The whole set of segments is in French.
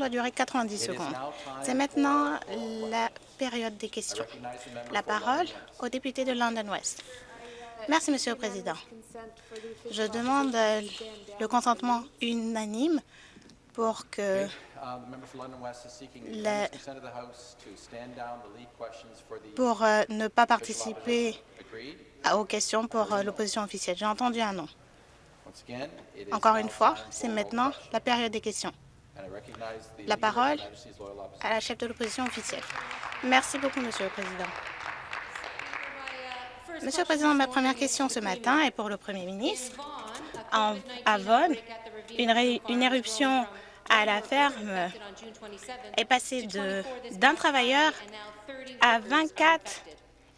doit durer 90 secondes. C'est maintenant la période des questions. La parole au député de London West. Merci, Monsieur le Président. Je demande le consentement unanime pour que pour ne pas participer aux questions pour l'opposition officielle. J'ai entendu un non. Encore une fois, c'est maintenant la période des questions. La parole à la chef de l'opposition officielle. Merci beaucoup, Monsieur le Président. Monsieur le Président, ma première question ce matin est pour le Premier ministre. En, à Vaughan, une, une éruption à la ferme est passée d'un travailleur à 24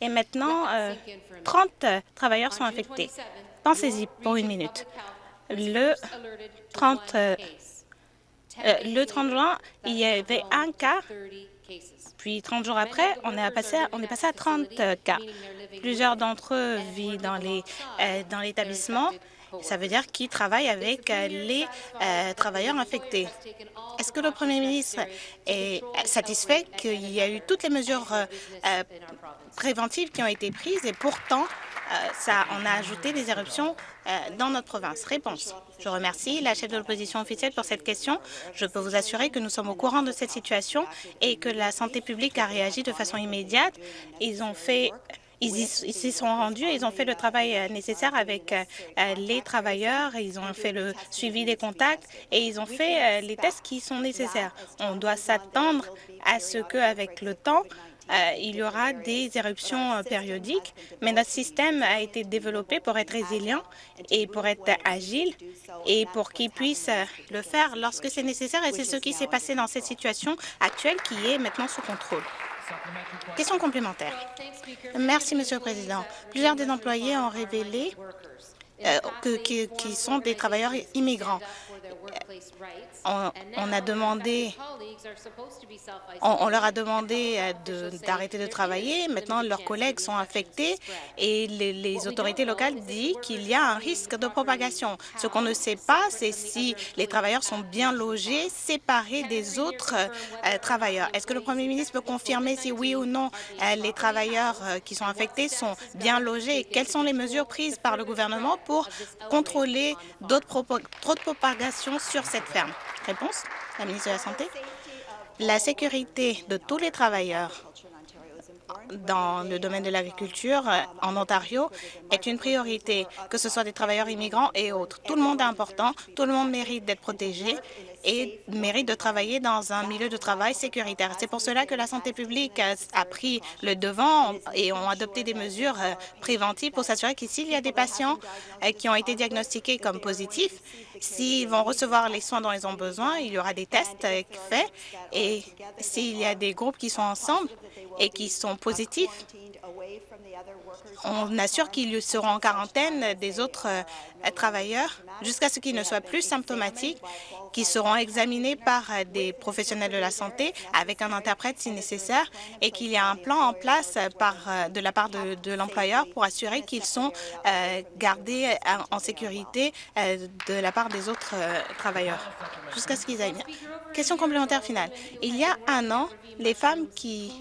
et maintenant 30 euh, travailleurs sont infectés. Pensez-y pour une minute. Le 30, euh, euh, le 30 juin, il y avait un cas, puis 30 jours après, on est passé à, on est passé à 30 cas. Plusieurs d'entre eux vivent dans l'établissement. Ça veut dire qu'ils travaillent avec les travailleurs infectés. Est-ce que le Premier ministre est satisfait qu'il y a eu toutes les mesures préventives qui ont été prises et pourtant, euh, ça, on a ajouté des éruptions euh, dans notre province. Réponse. Je remercie la chef de l'opposition officielle pour cette question. Je peux vous assurer que nous sommes au courant de cette situation et que la santé publique a réagi de façon immédiate. Ils ont fait ils s'y sont rendus et ils ont fait le travail euh, nécessaire avec les travailleurs, ils ont fait le suivi des contacts et ils ont fait les tests qui sont nécessaires. On doit s'attendre à ce qu'avec le temps, euh, il y aura des éruptions euh, périodiques, mais notre système a été développé pour être résilient et pour être agile et pour qu'il puisse euh, le faire lorsque c'est nécessaire. Et c'est ce qui s'est passé dans cette situation actuelle qui est maintenant sous contrôle. Question complémentaire. Merci, Monsieur le Président. Plusieurs des employés ont révélé que, qui sont des travailleurs immigrants on, a demandé, on, leur a demandé euh, d'arrêter de, travailler. Maintenant, leurs collègues sont affectés et les, autorités locales disent qu'il y a un risque de propagation. Ce qu'on ne sait pas, c'est si les travailleurs sont bien logés, séparés des autres euh, travailleurs. Est-ce que le Premier ministre peut confirmer si oui ou non euh, les travailleurs qui sont infectés sont bien logés? Quelles sont les mesures prises par le gouvernement pour contrôler d'autres trop de sur cette ferme? Réponse, la ministre de la Santé. La sécurité de tous les travailleurs dans le domaine de l'agriculture euh, en Ontario est une priorité, que ce soit des travailleurs immigrants et autres. Tout le monde est important, tout le monde mérite d'être protégé et mérite de travailler dans un milieu de travail sécuritaire. C'est pour cela que la santé publique a pris le devant et ont adopté des mesures euh, préventives pour s'assurer que s'il y a des patients euh, qui ont été diagnostiqués comme positifs, s'ils vont recevoir les soins dont ils ont besoin, il y aura des tests faits et s'il y a des groupes qui sont ensemble, et qui sont positifs, on assure qu'ils seront en quarantaine des autres euh, travailleurs jusqu'à ce qu'ils ne soient plus symptomatiques, qui seront examinés par euh, des professionnels de la santé avec un interprète si nécessaire et qu'il y a un plan en place par, euh, de la part de, l'employeur pour assurer qu'ils sont gardés en sécurité de la part des autres travailleurs jusqu'à ce qu'ils aillent bien. Question complémentaire finale. Il y a un an, les femmes qui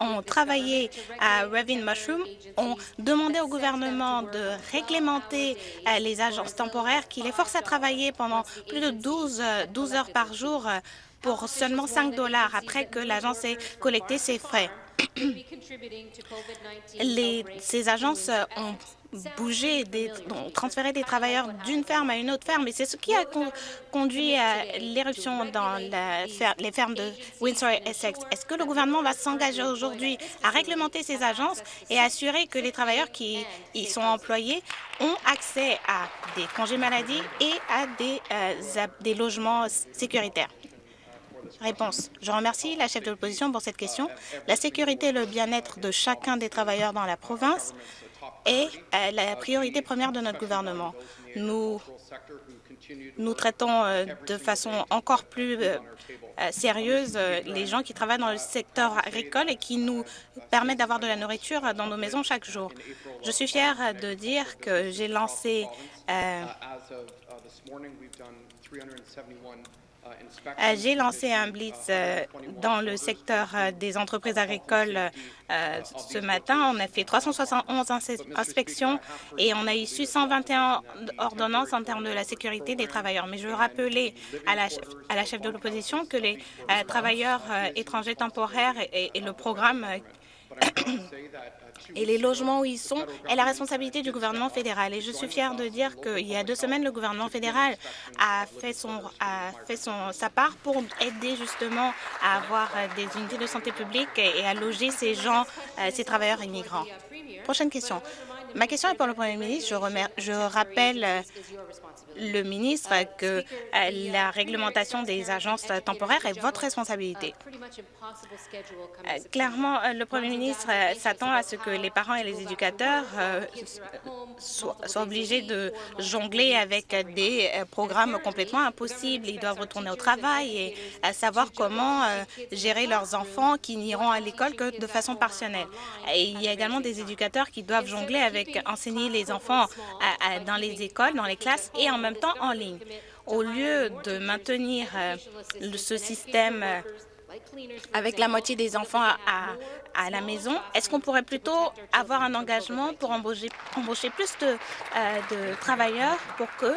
ont travaillé à Revin Mushroom ont demandé au gouvernement de réglementer euh, les agences temporaires qui les forcent à travailler pendant plus de 12, 12 euh, heures par jour euh, pour seulement 5 dollars après que l'agence ait collecté ses frais. Les, ces agences ont bouger, des, transférer des travailleurs d'une ferme à une autre ferme. Et c'est ce qui a conduit à l'éruption dans les fermes de Windsor et Essex. Est-ce que le gouvernement va s'engager aujourd'hui à réglementer ces agences et assurer que les travailleurs qui y sont employés ont accès à des congés maladie et à des, euh, des logements sécuritaires? Réponse. Je remercie la chef de l'opposition pour cette question. La sécurité et le bien-être de chacun des travailleurs dans la province est euh, la priorité première de notre gouvernement. Nous, nous traitons euh, de façon encore plus euh, sérieuse les gens qui travaillent dans le secteur agricole et qui nous permettent d'avoir de la nourriture dans nos maisons chaque jour. Je suis fière de dire que j'ai lancé j'ai lancé un blitz euh, dans le secteur euh, des entreprises agricoles ce matin. On a fait 371 inspections et on a issu 121 ordonnances en termes de la sécurité des travailleurs. Mais je veux rappeler à la chef, à la chef de l'opposition que les travailleurs étrangers temporaires et, et le programme et les logements où ils sont est la responsabilité du gouvernement fédéral. Et je suis fière de dire qu'il y a deux semaines, le gouvernement fédéral a fait, son, a fait son, sa part pour aider justement à avoir des unités de santé publique et à loger ces gens, euh, ces travailleurs immigrants. Prochaine question. Ma question est pour le Premier ministre. Je, rappelle euh, le ministre que euh, la réglementation des agences temporaires est votre responsabilité. Euh, clairement, le Premier ministre s'attend à ce que les parents et les éducateurs soient, obligés de jongler avec des programmes complètement impossibles. Ils doivent retourner au travail et savoir comment gérer leurs enfants qui n'iront à l'école que de façon partielle. Et il y a également des éducateurs qui doivent jongler avec enseigner les enfants dans les écoles, dans les classes et en même temps en ligne. Au lieu de maintenir euh, ce système euh, avec la moitié des enfants à, la maison, est-ce qu'on pourrait plutôt avoir un engagement pour embaucher, plus de, euh, travailleurs pour qu'on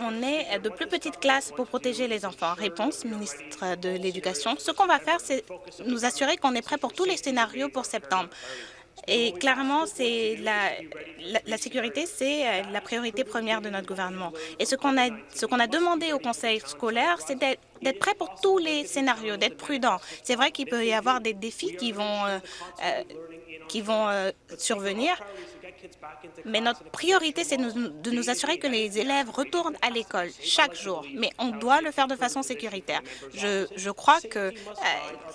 on ait de plus petites classes pour protéger les enfants? Réponse, ministre de l'Éducation. Ce qu'on va faire, c'est nous assurer qu'on est prêt pour tous les scénarios pour septembre. Et clairement, c'est la, la, sécurité, c'est euh, la priorité première de notre gouvernement. Et ce qu'on a, ce qu'on a demandé au conseil scolaire, c'est d'être prêt pour tous les scénarios, d'être prudent. C'est vrai qu'il peut y avoir des défis qui vont, euh, euh, qui vont survenir, mais notre priorité, c'est de nous assurer que les élèves retournent à l'école chaque jour. Mais on doit le faire de façon sécuritaire. Je, crois que euh,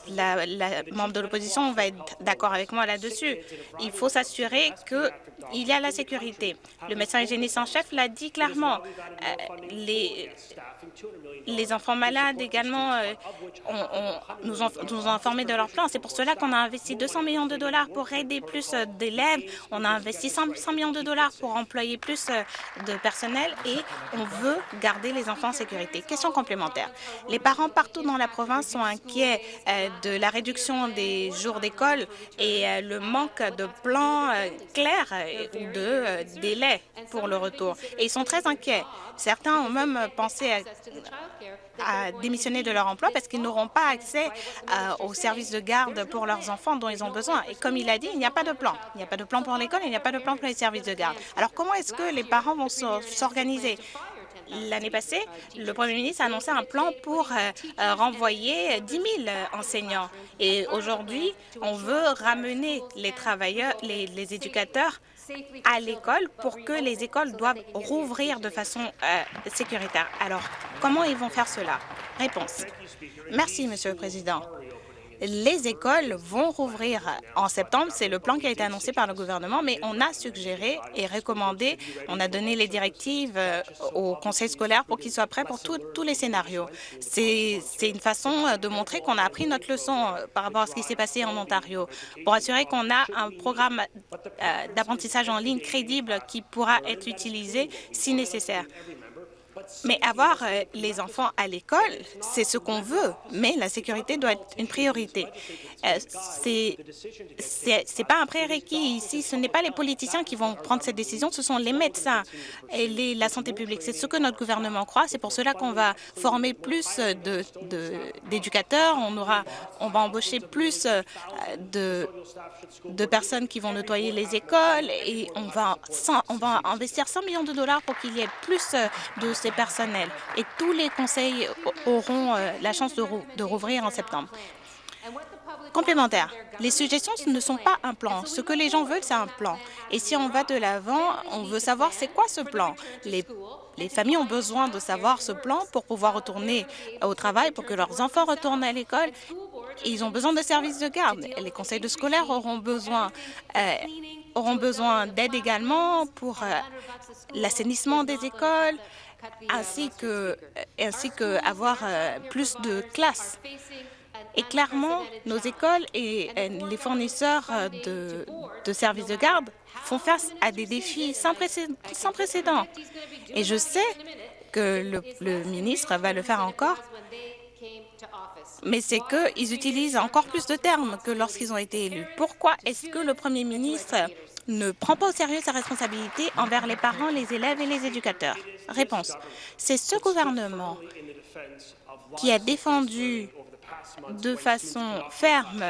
la, la, membre de l'opposition va être d'accord avec moi là-dessus. Il faut s'assurer qu'il y a la sécurité. Le médecin hygiéniste en chef l'a dit clairement. Euh, les, les enfants malades également euh, nous, ont, nous, ont, informé de leur plan. C'est pour cela qu'on a investi 200 millions de dollars pour aider plus d'élèves. On a investi 100, millions de dollars pour employer plus euh, de personnel et on veut garder les enfants en sécurité. Question complémentaire. Les parents partout dans la province sont inquiets euh, de la réduction des jours d'école et euh, le manque de plans clairs ou de délais pour le retour. Et ils sont très inquiets. Certains ont même pensé à démissionner de leur emploi parce qu'ils n'auront pas accès aux services de garde pour leurs enfants dont ils ont besoin. Et comme il a dit, il n'y a pas de plan. Il n'y a pas de plan pour l'école, il n'y a pas de plan pour les services de garde. Alors comment est-ce que les parents vont s'organiser? L'année passée, le Premier ministre a annoncé un plan pour euh, euh, renvoyer 10 000 enseignants. Et aujourd'hui, on veut ramener les travailleurs, les éducateurs à l'école pour que les écoles doivent rouvrir de façon euh, sécuritaire. Alors, comment ils vont faire cela? Réponse. Merci, Monsieur le Président les écoles vont rouvrir en septembre. C'est le plan qui a été annoncé par le gouvernement, mais on a suggéré et recommandé, on a donné les directives euh, au conseil scolaire pour qu'il soit prêt pour tous les scénarios. C'est une façon de montrer qu'on a appris notre leçon euh, par rapport à ce qui s'est passé en Ontario, pour assurer qu'on a un programme euh, d'apprentissage en ligne crédible qui pourra être utilisé si nécessaire. Mais avoir euh, les enfants à l'école, c'est ce qu'on veut, mais la sécurité doit être une priorité. Euh, c'est pas un prérequis ici. Ce n'est pas les politiciens qui vont prendre cette décision, ce sont les médecins et la santé publique. C'est ce que notre gouvernement croit. C'est pour cela qu'on va former plus d'éducateurs. De, on aura, on va embaucher plus euh, de, de personnes qui vont nettoyer les écoles et on va, on va investir 100 millions de dollars pour qu'il y ait plus de personnels. Et tous les conseils auront euh, la chance de, rouvrir en septembre. Complémentaire, les suggestions ne sont pas un plan. Ce que les gens veulent, c'est un plan. Et si on va de l'avant, on veut savoir c'est quoi ce plan. Les, les, familles ont besoin de savoir ce plan pour pouvoir retourner au travail, pour que leurs enfants retournent à l'école. Ils ont besoin de services de garde. Les conseils de scolaires auront besoin euh, besoin d'aide également pour euh, l'assainissement des écoles, ainsi que, ainsi que avoir euh, plus de classes. Et clairement, nos écoles et les fournisseurs euh, de, services de garde font face à des défis sans précédent. Sans précédent. Et je sais que le, le ministre va le faire encore, mais c'est qu'ils utilisent encore plus de termes que lorsqu'ils ont été élus. Pourquoi est-ce que le premier ministre ne prend pas au sérieux sa responsabilité envers les parents, les élèves et les éducateurs Réponse. C'est ce gouvernement qui a défendu de façon ferme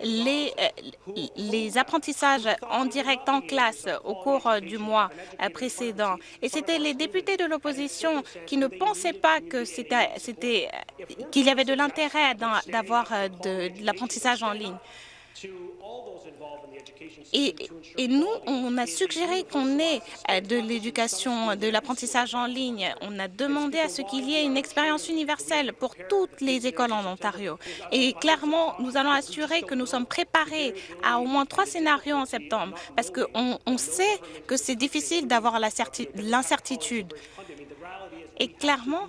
les, euh, apprentissages en direct en classe au cours du mois précédent. Et c'était les députés de l'opposition qui ne pensaient pas que c'était qu'il y avait de l'intérêt d'avoir euh, de l'apprentissage en ligne. Et, nous, on a suggéré qu'on ait euh, de l'éducation, de l'apprentissage en ligne. On a demandé à ce qu'il y ait une expérience universelle pour toutes les écoles en Ontario. Et clairement, nous allons assurer que nous sommes préparés à au moins trois scénarios en septembre, parce qu'on on sait que c'est difficile d'avoir l'incertitude. Et clairement,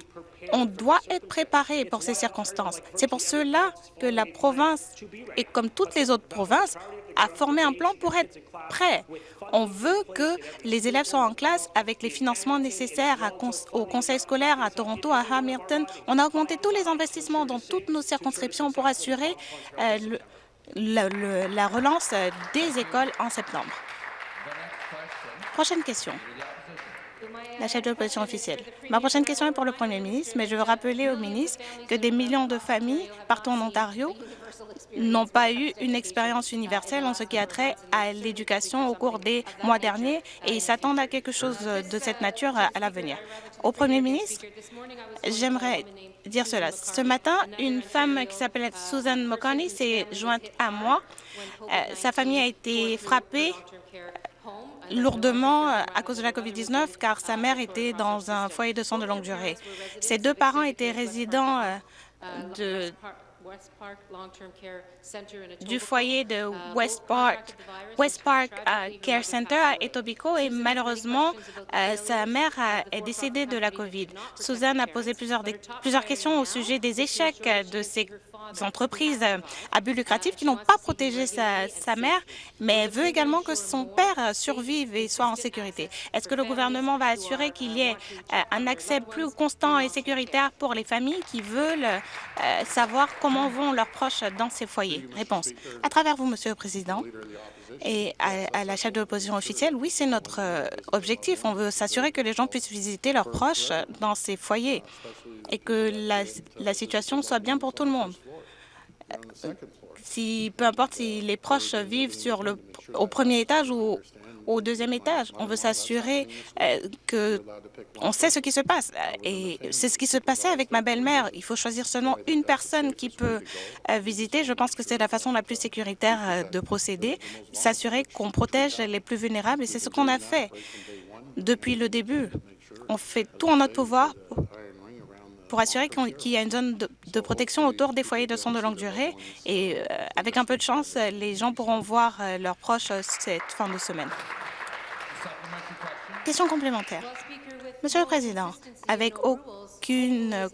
on doit être préparé pour ces circonstances. C'est pour cela que la province, et comme toutes les autres provinces, a formé un plan pour être prêt. On veut que les élèves soient en classe avec les financements nécessaires au conseil scolaire à Toronto, à Hamilton. On a augmenté tous les investissements dans toutes nos circonscriptions pour assurer euh, la relance des écoles en septembre. Prochaine question la chef de l'opposition officielle. Ma prochaine question est pour le Premier ministre, mais je veux rappeler au ministre que des millions de familles partout en Ontario n'ont pas eu une expérience universelle en ce qui a trait à l'éducation au cours des mois derniers et ils s'attendent à quelque chose de cette nature à l'avenir. Au Premier ministre, j'aimerais dire cela. Ce matin, une femme qui s'appelle Susan Mokani s'est jointe à moi. Euh, sa famille a été frappée lourdement euh, à cause de la COVID-19 car sa mère était dans un foyer de soins de longue durée. Ses deux parents étaient résidents euh, de, du foyer de West Park, West Park euh, Care Center à Etobicoke et malheureusement, sa mère est décédée de la COVID. Suzanne a posé plusieurs, plusieurs questions au sujet des échecs de ces entreprises à but lucratif qui n'ont pas protégé sa, mère, mais elle veut également que son père survive et soit en sécurité. Est-ce que le gouvernement va assurer qu'il y ait euh, un accès plus constant et sécuritaire pour les familles qui veulent euh, savoir comment vont leurs proches dans ces foyers? Réponse. À travers vous, Monsieur le Président, et à, la chef de l'opposition officielle, oui, c'est notre euh, objectif. On veut s'assurer que les gens puissent visiter leurs proches dans ces foyers et que la situation soit bien pour tout le monde si, peu importe si les proches vivent sur le, au premier étage ou au deuxième étage. On veut s'assurer euh, que on sait ce qui se passe. Et c'est ce qui se passait avec ma belle-mère. Il faut choisir seulement une personne qui peut euh, visiter. Je pense que c'est la façon la plus sécuritaire euh, de procéder, s'assurer qu'on protège les plus vulnérables. Et c'est ce qu'on a fait depuis le début. On fait tout en notre pouvoir pour assurer qu'il y a une zone de, protection autour des foyers de soins de longue durée. Et euh, avec un peu de chance, les gens pourront voir euh, leurs proches euh, cette fin de semaine. Question complémentaire. Monsieur le Président, avec aucune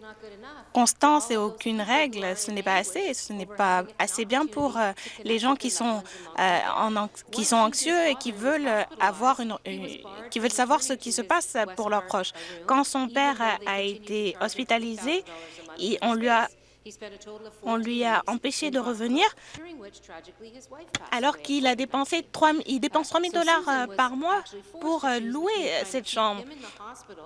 constance et aucune règle, ce n'est pas assez. Ce n'est pas assez bien pour les gens qui sont, en, qui sont anxieux et qui veulent avoir une, qui veulent savoir ce qui se passe pour leurs proches. Quand son père a été hospitalisé, on lui a on lui a empêché de revenir alors qu'il a dépensé 3, il dépense 3 000 dollars euh, par mois pour euh, louer euh, cette chambre.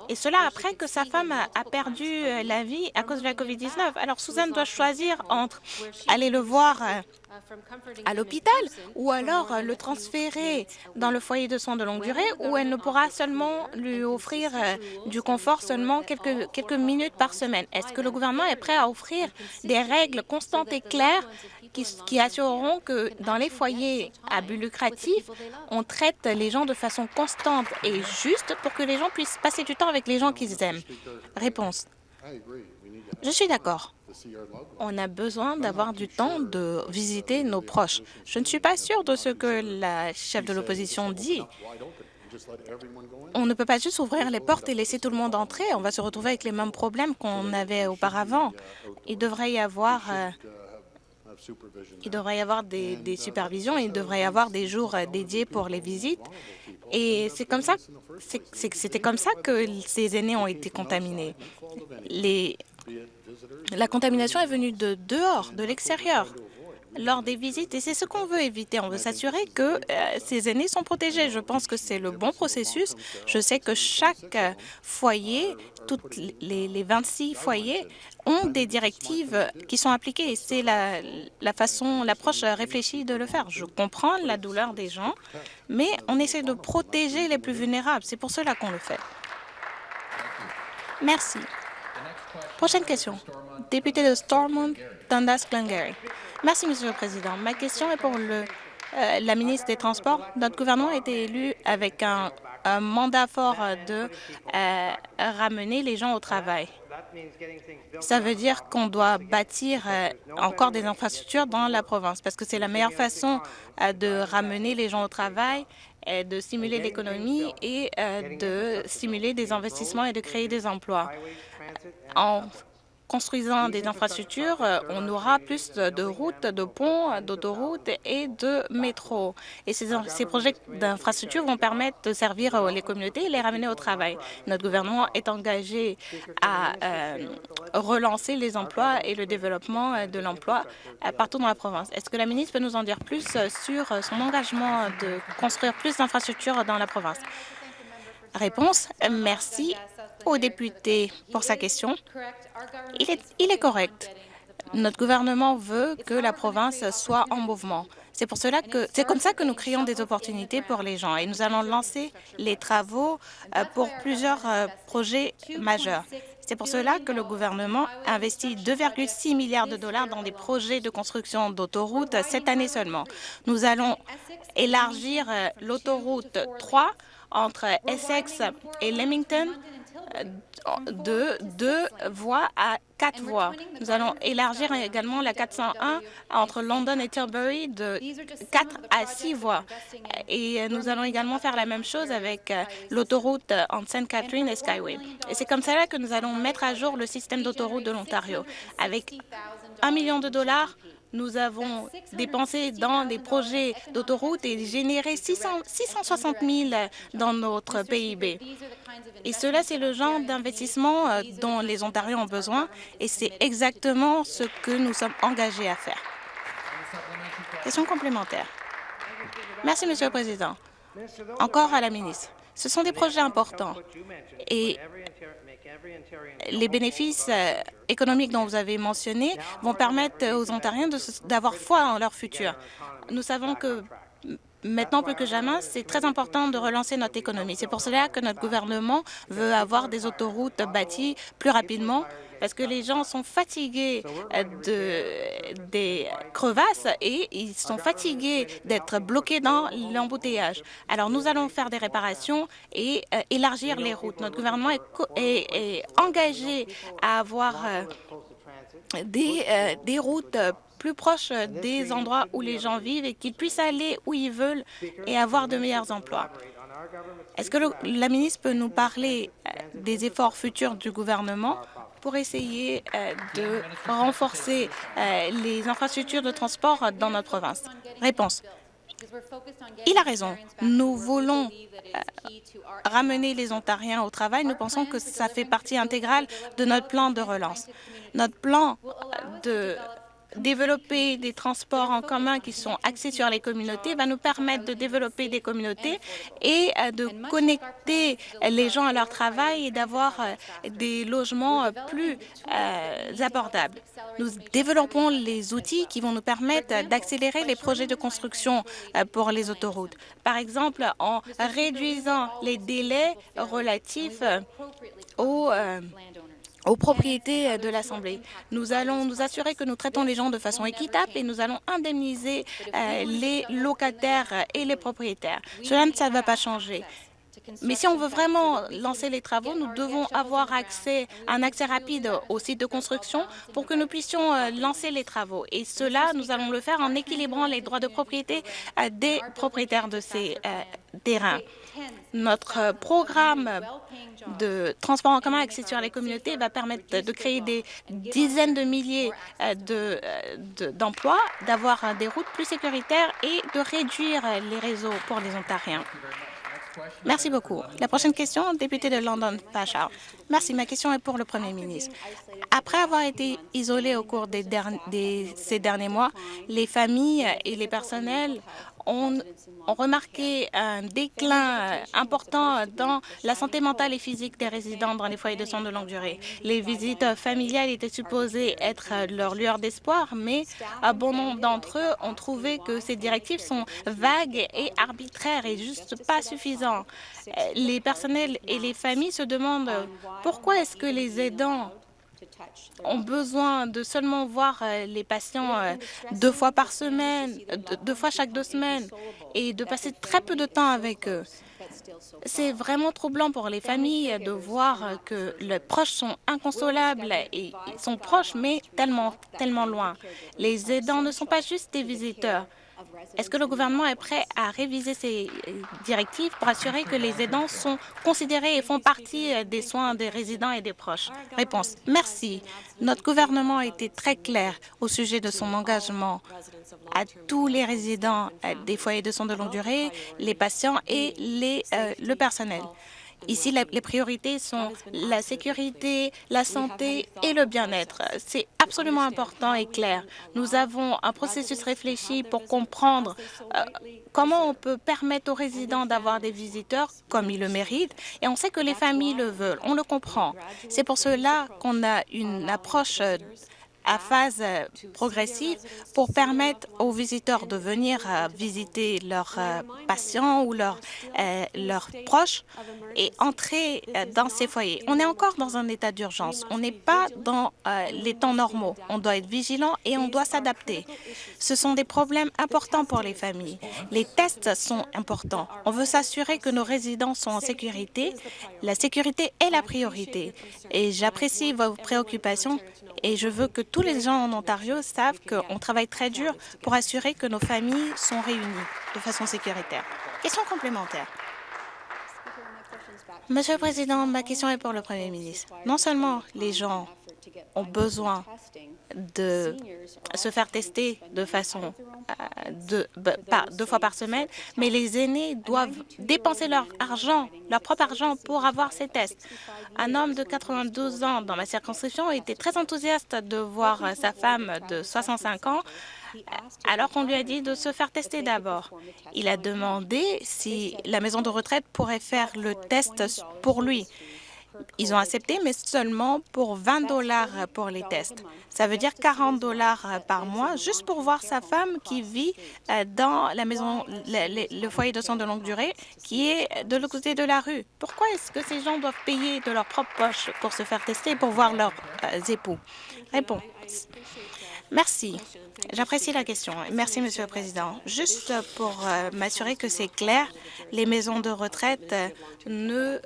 Et cela après que sa femme a perdu la vie à cause de la COVID-19. Alors Suzanne doit choisir entre aller le voir à l'hôpital ou alors le transférer dans le foyer de soins de longue durée où elle ne pourra seulement lui offrir du confort seulement quelques, quelques minutes par semaine. Est-ce que le gouvernement est prêt à offrir des règles constantes et claires qui, qui, assureront que dans les foyers à but lucratif, on traite les gens de façon constante et juste pour que les gens puissent passer du temps avec les gens qu'ils aiment? Réponse. Je suis d'accord. On a besoin d'avoir du temps de visiter nos proches. Je ne suis pas sûre de ce que la chef de l'opposition dit. On ne peut pas juste ouvrir les portes et laisser tout le monde entrer. On va se retrouver avec les mêmes problèmes qu'on avait auparavant. Il devrait y avoir euh, des, supervisions, il devrait y avoir des jours dédiés pour les visites. Et c'est comme ça, comme ça que ces aînés ont été contaminés. Les, la contamination est venue de dehors, de l'extérieur lors des visites et c'est ce qu'on veut éviter. On veut s'assurer que euh, ces aînés sont protégés. Je pense que c'est le bon processus. Je sais que chaque foyer, toutes les, les 26 foyers ont des directives qui sont appliquées c'est la façon, l'approche réfléchie de le faire. Je comprends la douleur des gens, mais on essaie de protéger les plus vulnérables. C'est pour cela qu'on le fait. Merci. Prochaine question. Député de Stormont, Dundas Glengarry. Merci, Monsieur le Président. Ma question est pour euh, la ministre des Transports. Notre gouvernement a été élu avec un, mandat fort de euh, ramener les gens au travail. Ça veut dire qu'on doit bâtir euh, encore des infrastructures dans la province parce que c'est la meilleure façon de ramener les gens au travail, de stimuler l'économie et de stimuler des investissements et de créer des emplois. En construisant des infrastructures, euh, on aura plus de routes, de ponts, d'autoroutes et de métros. Et ces, projets d'infrastructures vont permettre de servir euh, les communautés et les ramener au travail. Notre gouvernement est engagé à euh, relancer les emplois et le développement de l'emploi partout dans la province. Est-ce que la ministre peut nous en dire plus sur son engagement de construire plus d'infrastructures dans la province? Réponse, merci au député pour sa question. Il est, correct. Notre gouvernement veut que la province soit en mouvement. C'est pour cela que c'est comme ça que nous créons des opportunités pour les gens et nous allons lancer les travaux euh, pour plusieurs euh, projets majeurs. C'est pour cela que le gouvernement investit 2,6 milliards de dollars dans des projets de construction d'autoroutes cette année seulement. Nous allons élargir euh, l'autoroute 3 entre Essex et Leamington de deux voies à quatre voies. Nous allons élargir également la 401 entre London et Tilbury de quatre à six voies. Et nous allons également faire la même chose avec euh, l'autoroute entre St. Catherine et Skyway. Et c'est comme cela que nous allons mettre à jour le système d'autoroute de l'Ontario. Avec un million de dollars, nous avons dépensé dans des projets d'autoroute et généré 600, 660 000 dans notre PIB. Et cela, c'est le genre d'investissement euh, dont les Ontariens ont besoin et c'est exactement ce que nous sommes engagés à faire. Question complémentaire. Merci, Monsieur le Président. Encore à la ministre. Ce sont des projets importants et les bénéfices euh, économiques dont vous avez mentionné vont permettre aux Ontariens d'avoir foi en leur futur. Nous savons que maintenant plus que jamais, c'est très important de relancer notre économie. C'est pour cela que notre gouvernement veut avoir des autoroutes bâties plus rapidement parce que les gens sont fatigués euh, de, des crevasses et ils sont fatigués d'être bloqués dans l'embouteillage. Alors, nous allons faire des réparations et euh, élargir les routes. Notre gouvernement est, engagé à avoir euh, des, des routes plus proches des endroits où les gens vivent et qu'ils puissent aller où ils veulent et avoir de meilleurs emplois. Est-ce que la ministre peut nous parler des efforts futurs du gouvernement pour essayer euh, de renforcer euh, les infrastructures de transport dans notre province? Réponse. Il a raison. Nous voulons euh, ramener les Ontariens au travail. Nous pensons que ça fait partie intégrale de notre plan de relance. Notre plan de développer des transports en commun qui sont axés sur les communautés va nous permettre de développer des communautés et euh, de connecter les gens à leur travail et d'avoir euh, des logements euh, plus abordables. Nous développons les outils qui vont nous permettre d'accélérer les projets de construction pour les autoroutes. Par exemple, en réduisant les délais relatifs aux aux propriétés euh, de l'Assemblée. Nous allons nous assurer que nous traitons les gens de façon équitable et nous allons indemniser euh, les locataires et les propriétaires. Cela ne va pas changer. Mais si on veut vraiment lancer les travaux, nous devons avoir accès, un accès rapide au site de construction pour que nous puissions euh, lancer les travaux. Et cela, nous allons le faire en équilibrant les droits de propriété des propriétaires de ces terrains. Notre programme de transport en commun axé sur les communautés va permettre de créer des dizaines de milliers d'emplois, d'avoir des routes plus sécuritaires et de réduire les réseaux pour les Ontariens. Merci beaucoup. La prochaine question, député de London Pacha. Merci. Ma question est pour le Premier ministre. Après avoir été isolés au cours des, ces derniers mois, les familles et les personnels ont, remarqué un déclin important dans la santé mentale et physique des résidents dans les foyers de soins de longue durée. Les visites familiales étaient supposées être leur lueur d'espoir, mais un bon nombre d'entre eux ont trouvé que ces directives sont vagues et arbitraires et juste pas suffisantes. Les personnels et les familles se demandent pourquoi est-ce que les aidants ont besoin de seulement voir euh, les patients euh, deux fois par semaine, deux fois chaque deux semaines, et de passer très peu de temps avec eux. C'est vraiment troublant pour les familles de voir que les proches sont inconsolables et sont proches, mais tellement, tellement loin. Les aidants ne sont pas juste des visiteurs. Est-ce que le gouvernement est prêt à réviser ces euh, directives pour assurer que les aidants sont considérés et font partie euh, des soins des résidents et des proches? Réponse. Merci. Notre gouvernement a été très clair au sujet de son engagement à tous les résidents euh, des foyers de soins de longue durée, les patients et les, le personnel. Ici, les priorités sont la sécurité, la santé et le bien-être. C'est absolument important et clair. Nous avons un processus réfléchi pour comprendre euh, comment on peut permettre aux résidents d'avoir des visiteurs comme ils le méritent, et on sait que les familles le veulent. On le comprend. C'est pour cela qu'on a une approche à phase euh, progressive pour permettre aux visiteurs de venir euh, visiter leurs euh, patients ou leurs, leurs proches et entrer dans ces foyers. On est encore dans un état d'urgence. On n'est pas dans les temps normaux. On doit être vigilant et on doit s'adapter. Ce sont des problèmes importants pour les familles. Les tests sont importants. On veut s'assurer que nos résidents sont en sécurité. La sécurité est la priorité. Et j'apprécie vos préoccupations et je veux que tous les gens en Ontario savent qu'on travaille très dur pour assurer que nos familles sont réunies de façon sécuritaire. Question complémentaire. Monsieur le Président, ma question est pour le Premier ministre. Non seulement les gens ont besoin de se faire tester de façon euh, deux fois par semaine, mais les aînés doivent dépenser leur argent, leur propre argent pour avoir ces tests. Un homme de 92 ans dans ma circonscription était très enthousiaste de voir sa femme de 65 ans alors qu'on lui a dit de se faire tester d'abord. Il a demandé si la maison de retraite pourrait faire le test pour lui. Ils ont accepté, mais seulement pour 20 dollars pour les tests. Ça veut dire 40 dollars par mois, juste pour voir sa femme qui vit euh, dans la maison, le, foyer de soins de longue durée, qui est de l'autre côté de la rue. Pourquoi est-ce que ces gens doivent payer de leur propre poche pour se faire tester pour voir leurs euh, époux? Réponse. Merci. J'apprécie la question. Merci, Monsieur le Président. Juste pour euh, m'assurer que c'est clair, les maisons de retraite ne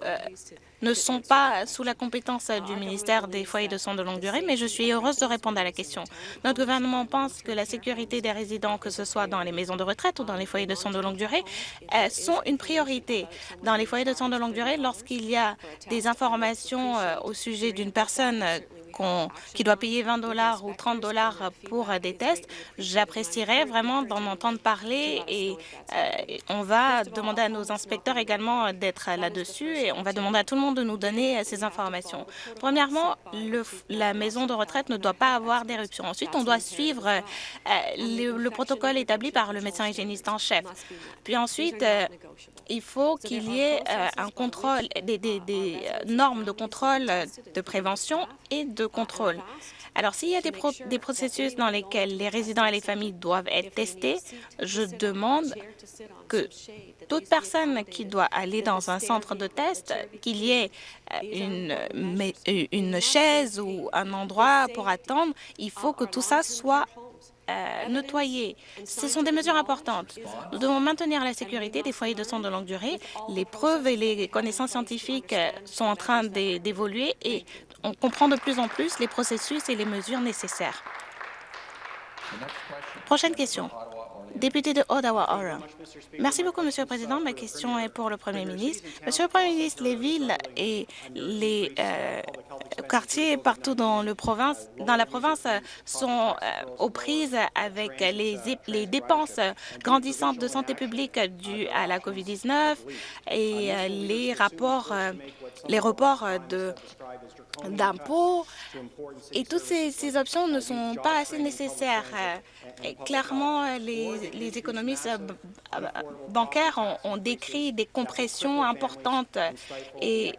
ne sont pas sous la compétence du ministère des foyers de soins de longue durée, mais je suis heureuse de répondre à la question. Notre gouvernement pense que la sécurité des résidents, que ce soit dans les maisons de retraite ou dans les foyers de soins de longue durée, euh, sont une priorité. Dans les foyers de soins de longue durée, lorsqu'il y a des informations euh, au sujet d'une personne qui doit payer 20 dollars ou 30 dollars pour des tests, j'apprécierais vraiment d'en entendre parler et euh, on va demander à nos inspecteurs également d'être là-dessus et on va demander à tout le monde de nous donner ces informations. Premièrement, la maison de retraite ne doit pas avoir d'éruption. Ensuite, on doit suivre euh, le, protocole établi par le médecin hygiéniste en chef. Puis ensuite, euh, il faut qu'il y ait un contrôle, des, des, des normes de contrôle de prévention et de contrôle. Alors, s'il y a des, processus dans lesquels les résidents et les familles doivent être testés, je demande que toute personne qui doit aller dans un centre de test, qu'il y ait euh, une, une chaise ou un endroit pour attendre, il faut que tout ça soit euh, nettoyer. Ce sont des mesures importantes. Nous devons maintenir la sécurité des foyers de soins de longue durée. Les preuves et les connaissances scientifiques euh, sont en train d'évoluer et on comprend de plus en plus les processus et les mesures nécessaires. Prochaine question. Député de Ottawa-Orem. Merci beaucoup, Monsieur le Président. Ma question est pour le Premier ministre. Monsieur le Premier ministre, les villes et les euh, quartiers partout dans la province sont euh, aux prises avec les, les, dépenses grandissantes de santé publique dues à la COVID-19 et euh, les rapports, les reports de d'impôts et toutes ces, options ne sont pas assez nécessaires. clairement, les, les économistes bancaires ont, ont, décrit des compressions importantes et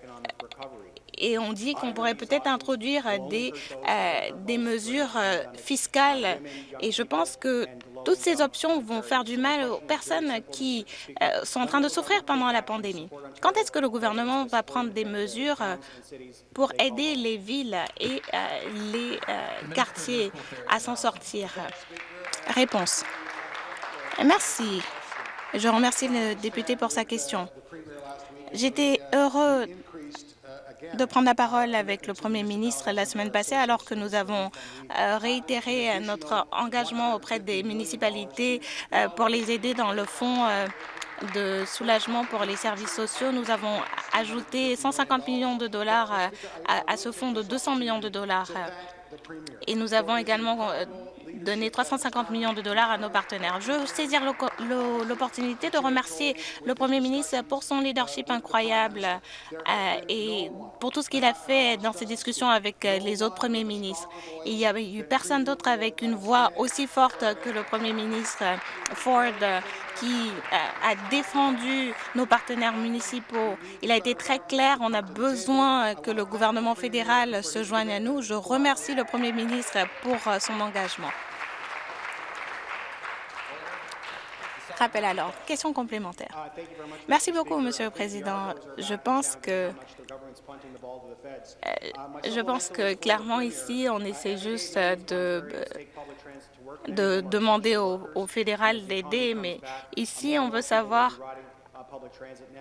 et on dit qu'on pourrait peut-être introduire des, euh, mesures euh, fiscales. Et je pense que toutes ces options vont faire du mal aux personnes qui euh, sont en train de souffrir pendant la pandémie. Quand est-ce que le gouvernement va prendre des mesures pour aider les villes et les quartiers à s'en sortir? Réponse. Merci. Je remercie le député pour sa question. J'étais heureux de prendre la parole avec le Premier ministre la semaine passée alors que nous avons euh, réitéré notre engagement auprès des municipalités euh, pour les aider dans le fonds euh, de soulagement pour les services sociaux. Nous avons ajouté 150 millions de dollars à, ce fonds de 200 millions de dollars. Et nous avons également donner 350 millions de dollars à nos partenaires. Je veux saisir l'opportunité de remercier le Premier ministre pour son leadership incroyable euh, et pour tout ce qu'il a fait dans ses discussions avec euh, les autres premiers ministres. Il n'y a eu personne d'autre avec une voix aussi forte que le Premier ministre Ford qui euh, a défendu nos partenaires municipaux. Il a été très clair, on a besoin que le gouvernement fédéral se joigne à nous. Je remercie le Premier ministre pour son engagement. Rappel alors. Question complémentaire. Merci beaucoup, Monsieur le Président. Je pense que euh, je pense que clairement ici, on essaie juste de de demander au, au fédéral d'aider, mais ici, on veut savoir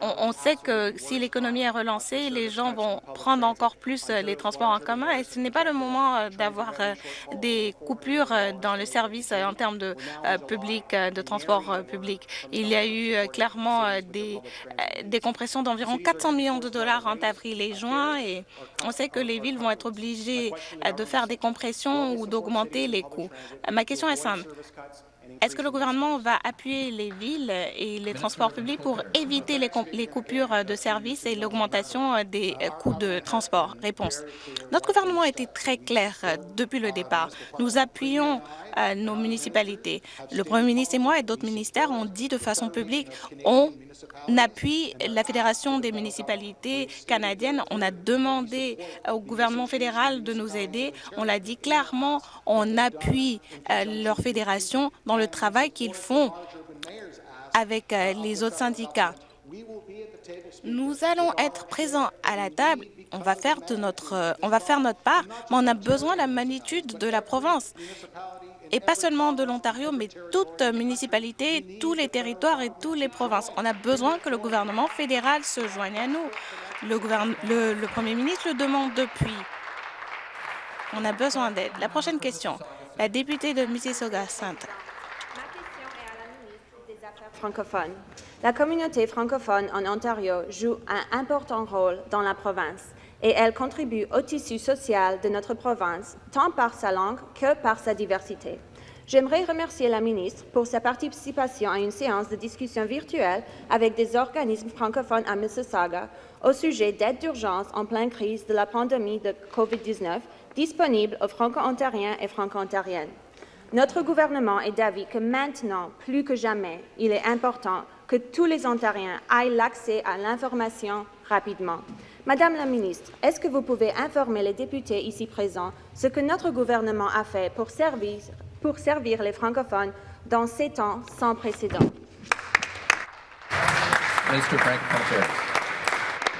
on, sait que si l'économie est relancée, les gens vont prendre encore plus euh, les transports en commun et ce n'est pas le moment euh, d'avoir euh, des coupures dans le service en termes de public, de transport public. Il y a eu clairement des, des compressions d'environ 400 millions de dollars entre avril et juin et on sait que les villes vont être obligées de faire des compressions ou d'augmenter les coûts? Ma question est simple. Est-ce que le gouvernement va appuyer les villes et les transports publics pour éviter les, coupures de services et l'augmentation des coûts de transport? Réponse. Notre gouvernement a été très clair depuis le départ. Nous appuyons euh, nos municipalités. Le Premier ministre et moi et d'autres ministères ont dit de façon publique on appuie la Fédération des municipalités canadiennes. On a demandé au gouvernement fédéral de nous aider. On l'a dit clairement, on appuie euh, leur fédération dans le travail qu'ils font avec euh, les autres syndicats. Nous allons être présents à la table. On va faire notre, euh, on va faire notre part, mais on a besoin de la magnitude de la province et pas seulement de l'Ontario, mais toute municipalité, tous les territoires et toutes les provinces. On a besoin que le gouvernement fédéral se joigne à nous. Le, le Premier ministre le demande depuis. On a besoin d'aide. La prochaine question, la députée de Mississauga-Sainte francophone. La communauté francophone en Ontario joue un important rôle dans la province et elle contribue au tissu social de notre province, tant par sa langue que par sa diversité. J'aimerais remercier la ministre pour sa participation à une séance de discussion virtuelle avec des organismes francophones à Mississauga au sujet d'aide d'urgence en pleine crise de la pandémie de COVID-19 disponible aux franco-ontariens et franco-ontariennes. Notre gouvernement est d'avis que maintenant, plus que jamais, il est important que tous les Ontariens aient l'accès à l'information rapidement. Madame la ministre, est-ce que vous pouvez informer les députés ici présents ce que notre gouvernement a fait pour servir, pour servir les francophones dans ces temps sans précédent?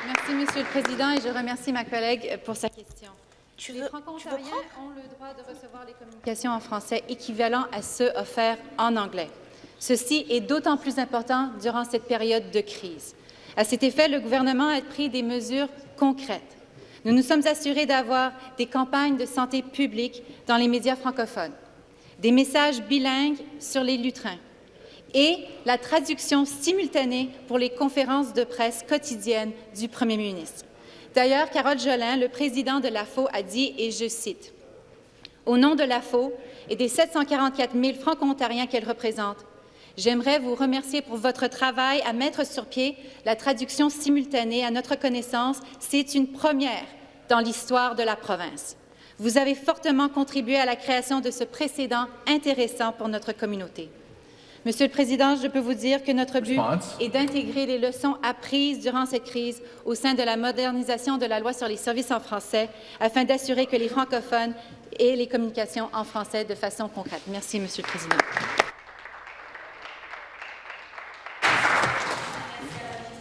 Merci, Monsieur le Président, et je remercie ma collègue pour sa question. Tu les franco-ontariens ont le droit de recevoir les communications en français équivalents à ceux offerts en anglais. Ceci est d'autant plus important durant cette période de crise. À cet effet, le gouvernement a pris des mesures concrètes. Nous nous sommes assurés d'avoir des campagnes de santé publique dans les médias francophones. des messages bilingues sur les lutrins et la traduction simultanée pour les conférences de presse quotidiennes du premier ministre. D'ailleurs, Carole Jolin, le président de l'AFO, a dit, et je cite, « Au nom de l'AFO et des 744 000 franco-ontariens qu'elle représente, j'aimerais vous remercier pour votre travail à mettre sur pied la traduction simultanée. À notre connaissance, c'est une première dans l'histoire de la province. Vous avez fortement contribué à la création de ce précédent intéressant pour notre communauté. Monsieur le Président, je peux vous dire que notre but est d'intégrer les leçons apprises durant cette crise au sein de la modernisation de la loi sur les services en français afin d'assurer que les francophones aient les communications en français de façon concrète. Merci, Monsieur le Président.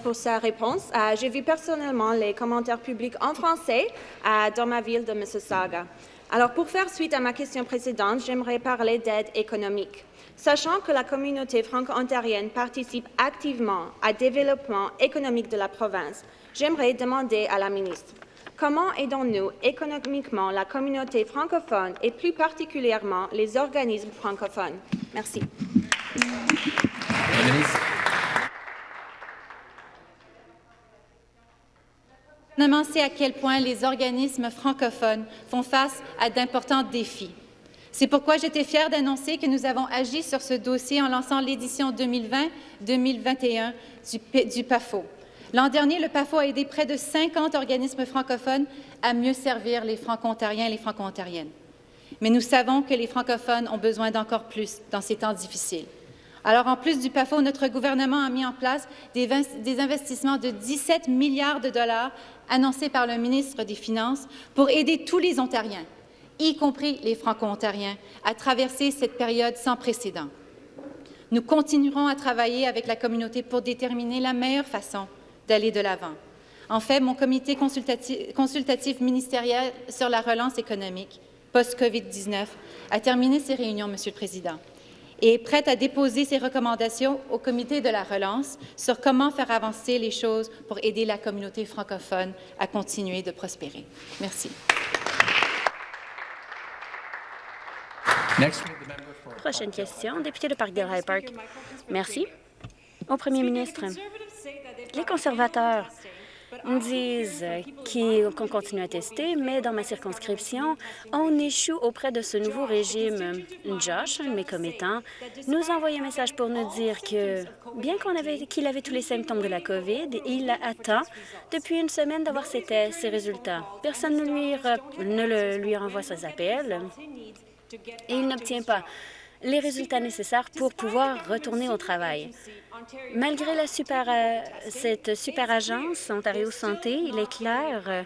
Pour sa réponse, euh, j'ai vu personnellement les commentaires publics en français euh, dans ma ville de Mississauga. Alors, pour faire suite à ma question précédente, j'aimerais parler d'aide économique. Sachant que la communauté franco-ontarienne participe activement au développement économique de la province, j'aimerais demander à la ministre comment aidons-nous économiquement la communauté francophone et plus particulièrement les organismes francophones? Merci. Le gouvernement sait à quel point les organismes francophones font face à d'importants défis. C'est pourquoi j'étais fière d'annoncer que nous avons agi sur ce dossier en lançant l'édition 2020-2021 du, PAFO. L'an dernier, le PAFO a aidé près de 50 organismes francophones à mieux servir les franco-ontariens et les franco-ontariennes. Mais nous savons que les francophones ont besoin d'encore plus dans ces temps difficiles. Alors, en plus du PAFO, notre gouvernement a mis en place des, des investissements de 17 milliards de dollars annoncés par le ministre des Finances pour aider tous les Ontariens, y compris les Franco-Ontariens, à traverser cette période sans précédent. Nous continuerons à travailler avec la communauté pour déterminer la meilleure façon d'aller de l'avant. En fait, mon comité consultatif, consultatif, ministériel sur la relance économique post-COVID-19 a terminé ses réunions, Monsieur le Président, et est prête à déposer ses recommandations au comité de la relance sur comment faire avancer les choses pour aider la communauté francophone à continuer de prospérer. Merci. Prochaine question, député de Parkdale High Park. Merci. Au premier ministre, les conservateurs disent qu'on continue à tester, mais dans ma circonscription, on échoue auprès de ce nouveau régime. Josh, un de mes commettants, nous a envoyé un message pour nous dire que, bien qu'il avait, avait tous les symptômes de la COVID, il attend depuis une semaine d'avoir ses, ses résultats. Personne ne lui, ne lui renvoie ses appels et il n'obtient pas les résultats nécessaires pour pouvoir retourner au travail. Malgré euh, cette super agence Ontario Santé, il est clair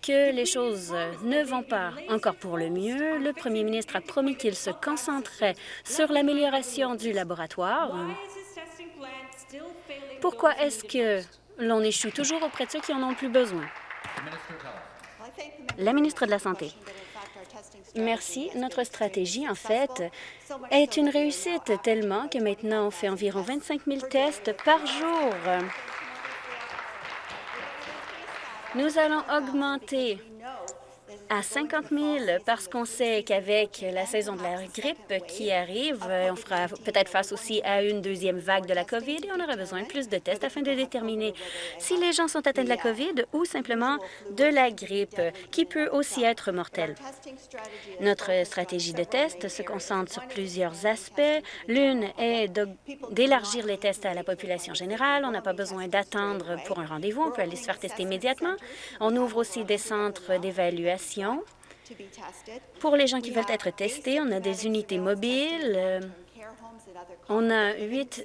que les choses ne vont pas encore pour le mieux. Le premier ministre a promis qu'il se concentrait sur l'amélioration du laboratoire. Pourquoi est-ce que l'on échoue toujours auprès de ceux qui en ont plus besoin? La ministre de la Santé. Merci. Notre stratégie, en fait, est une réussite tellement que maintenant, on fait environ 25 000 tests par jour. Nous allons augmenter à 50 000 parce qu'on sait qu'avec la saison de la grippe qui arrive, on fera peut-être face aussi à une deuxième vague de la COVID et on aura besoin de plus de tests afin de déterminer si les gens sont atteints de la COVID ou simplement de la grippe, qui peut aussi être mortelle. Notre stratégie de test se concentre sur plusieurs aspects. L'une est d'élargir les tests à la population générale. On n'a pas besoin d'attendre pour un rendez-vous. On peut aller se faire tester immédiatement. On ouvre aussi des centres d'évaluation pour les gens qui veulent être testés, on a des unités mobiles. Euh, on a huit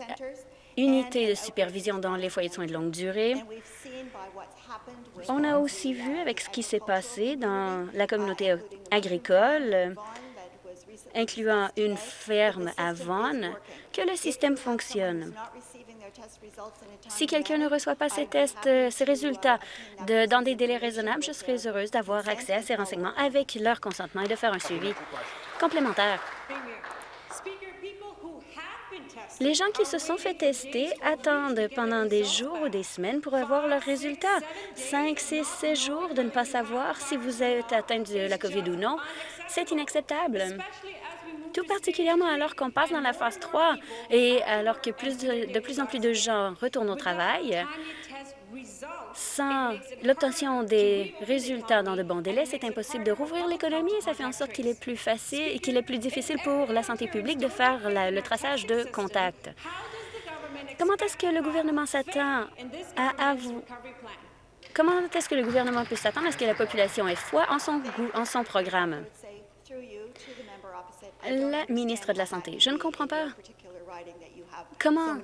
unités de supervision dans les foyers de soins de longue durée. On a aussi vu avec ce qui s'est passé dans la communauté agricole, incluant une ferme à Vaughan, que le système fonctionne. Si quelqu'un ne reçoit pas ses tests, euh, ses résultats dans des délais raisonnables, je serai heureuse d'avoir accès à ces renseignements avec leur consentement et de faire un suivi complémentaire. Les gens qui se sont fait tester attendent pendant des jours ou des semaines pour avoir leurs résultats. Cinq, six, sept jours de ne pas savoir si vous êtes atteint de la COVID ou non, c'est inacceptable tout particulièrement alors qu'on passe dans la phase 3 et alors que plus de, plus en plus de gens retournent au travail. Sans l'obtention des résultats dans de bons délais, c'est impossible de rouvrir l'économie et ça fait en sorte qu'il est plus facile et qu'il est plus difficile pour la santé publique de faire le traçage de contacts. Comment est-ce que le gouvernement s'attend à, vous... Comment est-ce que le gouvernement peut s'attendre à ce que la population ait foi en son, en son programme? La ministre de la Santé, je ne comprends pas. comment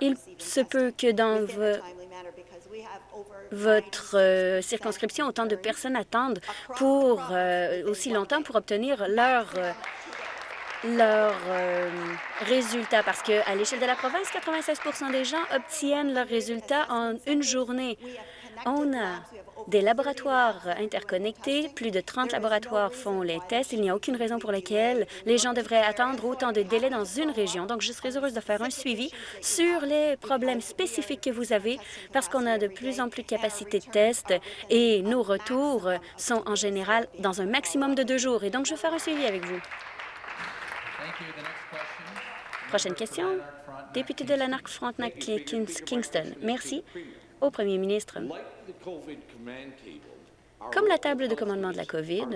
il se peut que dans vo- votre euh, circonscription, autant de personnes attendent pour euh, aussi longtemps pour obtenir leur euh, leurs euh, résultats parce que à l'échelle de la province, 96% des gens obtiennent leurs résultats en une journée. On a des laboratoires interconnectés, plus de 30 laboratoires font les tests. Il n'y a aucune raison pour laquelle les gens devraient attendre autant de délais dans une région. Donc, je serais heureuse de faire un suivi sur les problèmes spécifiques que vous avez parce qu'on a de plus en plus de capacités de test et nos retours sont en général dans un maximum de deux jours. Et donc, je vais faire un suivi avec vous. Prochaine question. Député de Lanark-Frontenac-Kingston. Merci au premier ministre. Comme la table de commandement de la COVID,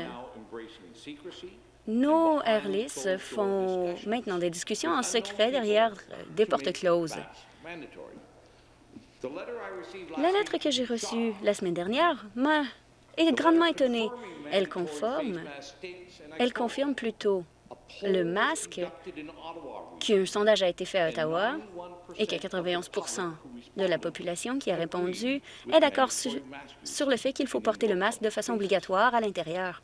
nos airlists font maintenant des discussions en secret derrière euh, des portes closes. La lettre que j'ai reçue la semaine dernière m'a grandement étonnée. Elle conforme, elle confirme plutôt le masque qu'un sondage a été fait à Ottawa et que 91 de la population qui a répondu est d'accord sur, sur le fait qu'il faut porter le masque de façon obligatoire à l'intérieur.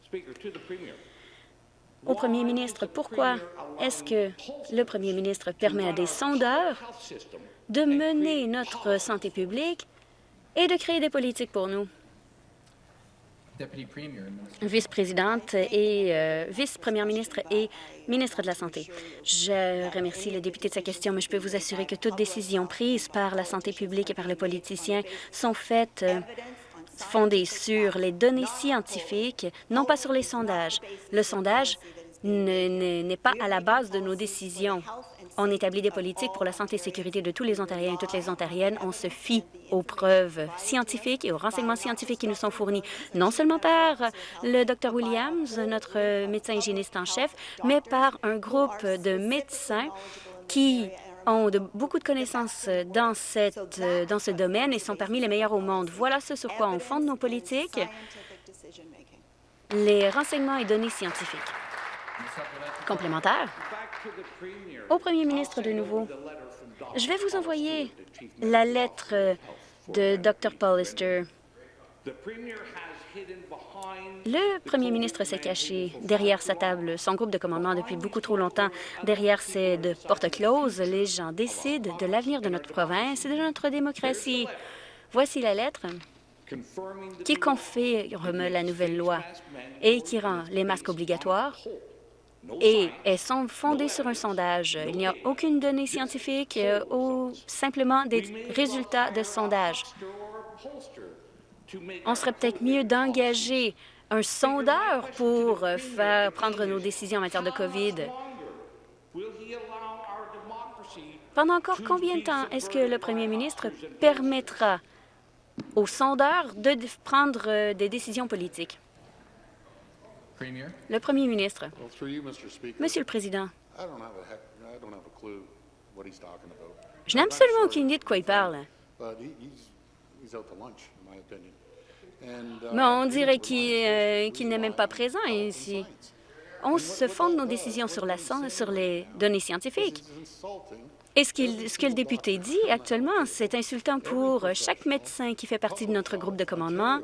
Au premier ministre, pourquoi est-ce que le premier ministre permet à des sondeurs de mener notre santé publique et de créer des politiques pour nous? Vice-présidente et euh, vice-première ministre et ministre de la Santé. Je remercie le député de sa question, mais je peux vous assurer que toutes décisions prises par la santé publique et par les politiciens sont faites euh, fondées sur les données scientifiques, non pas sur les sondages. Le sondage ne- ne- n'est pas à la base de nos décisions. On établit des politiques pour la santé et sécurité de tous les Ontariens et toutes les Ontariennes. On se fie aux preuves scientifiques et aux renseignements scientifiques qui nous sont fournis, non seulement par le Dr Williams, notre médecin hygiéniste en chef, mais par un groupe de médecins qui ont beaucoup de connaissances dans, dans ce domaine et sont parmi les meilleurs au monde. Voilà ce sur quoi on fonde nos politiques, les renseignements et données scientifiques. Complémentaire. Au premier ministre de nouveau, je vais vous envoyer la lettre de Dr Paulister. Le premier ministre s'est caché derrière sa table, son groupe de commandement depuis beaucoup trop longtemps. Derrière ces de portes closes, les gens décident de l'avenir de notre province et de notre démocratie. Voici la lettre qui confirme la nouvelle loi et qui rend les masques obligatoires et elles sont fondées sur un sondage. Il n'y a aucune donnée scientifique euh, ou simplement des résultats de sondage. On serait peut-être mieux d'engager un sondeur pour euh, faire prendre nos décisions en matière de COVID. Pendant encore combien de temps est-ce que le premier ministre permettra aux sondeurs de prendre euh, des décisions politiques? Le premier ministre. Well, through you, Mr. Speaker, Monsieur le Président, je n'ai absolument aucune idée de quoi il parle. But he, he's, he's out to lunch, in my opinion. And, uh, Mais on dirait qu'il euh, n'est même pas présent ici. On se fonde nos décisions sur, la, sur les données scientifiques. Et ce, qu'il- ce que le député dit actuellement, c'est insultant pour chaque médecin qui fait partie de notre groupe de commandement.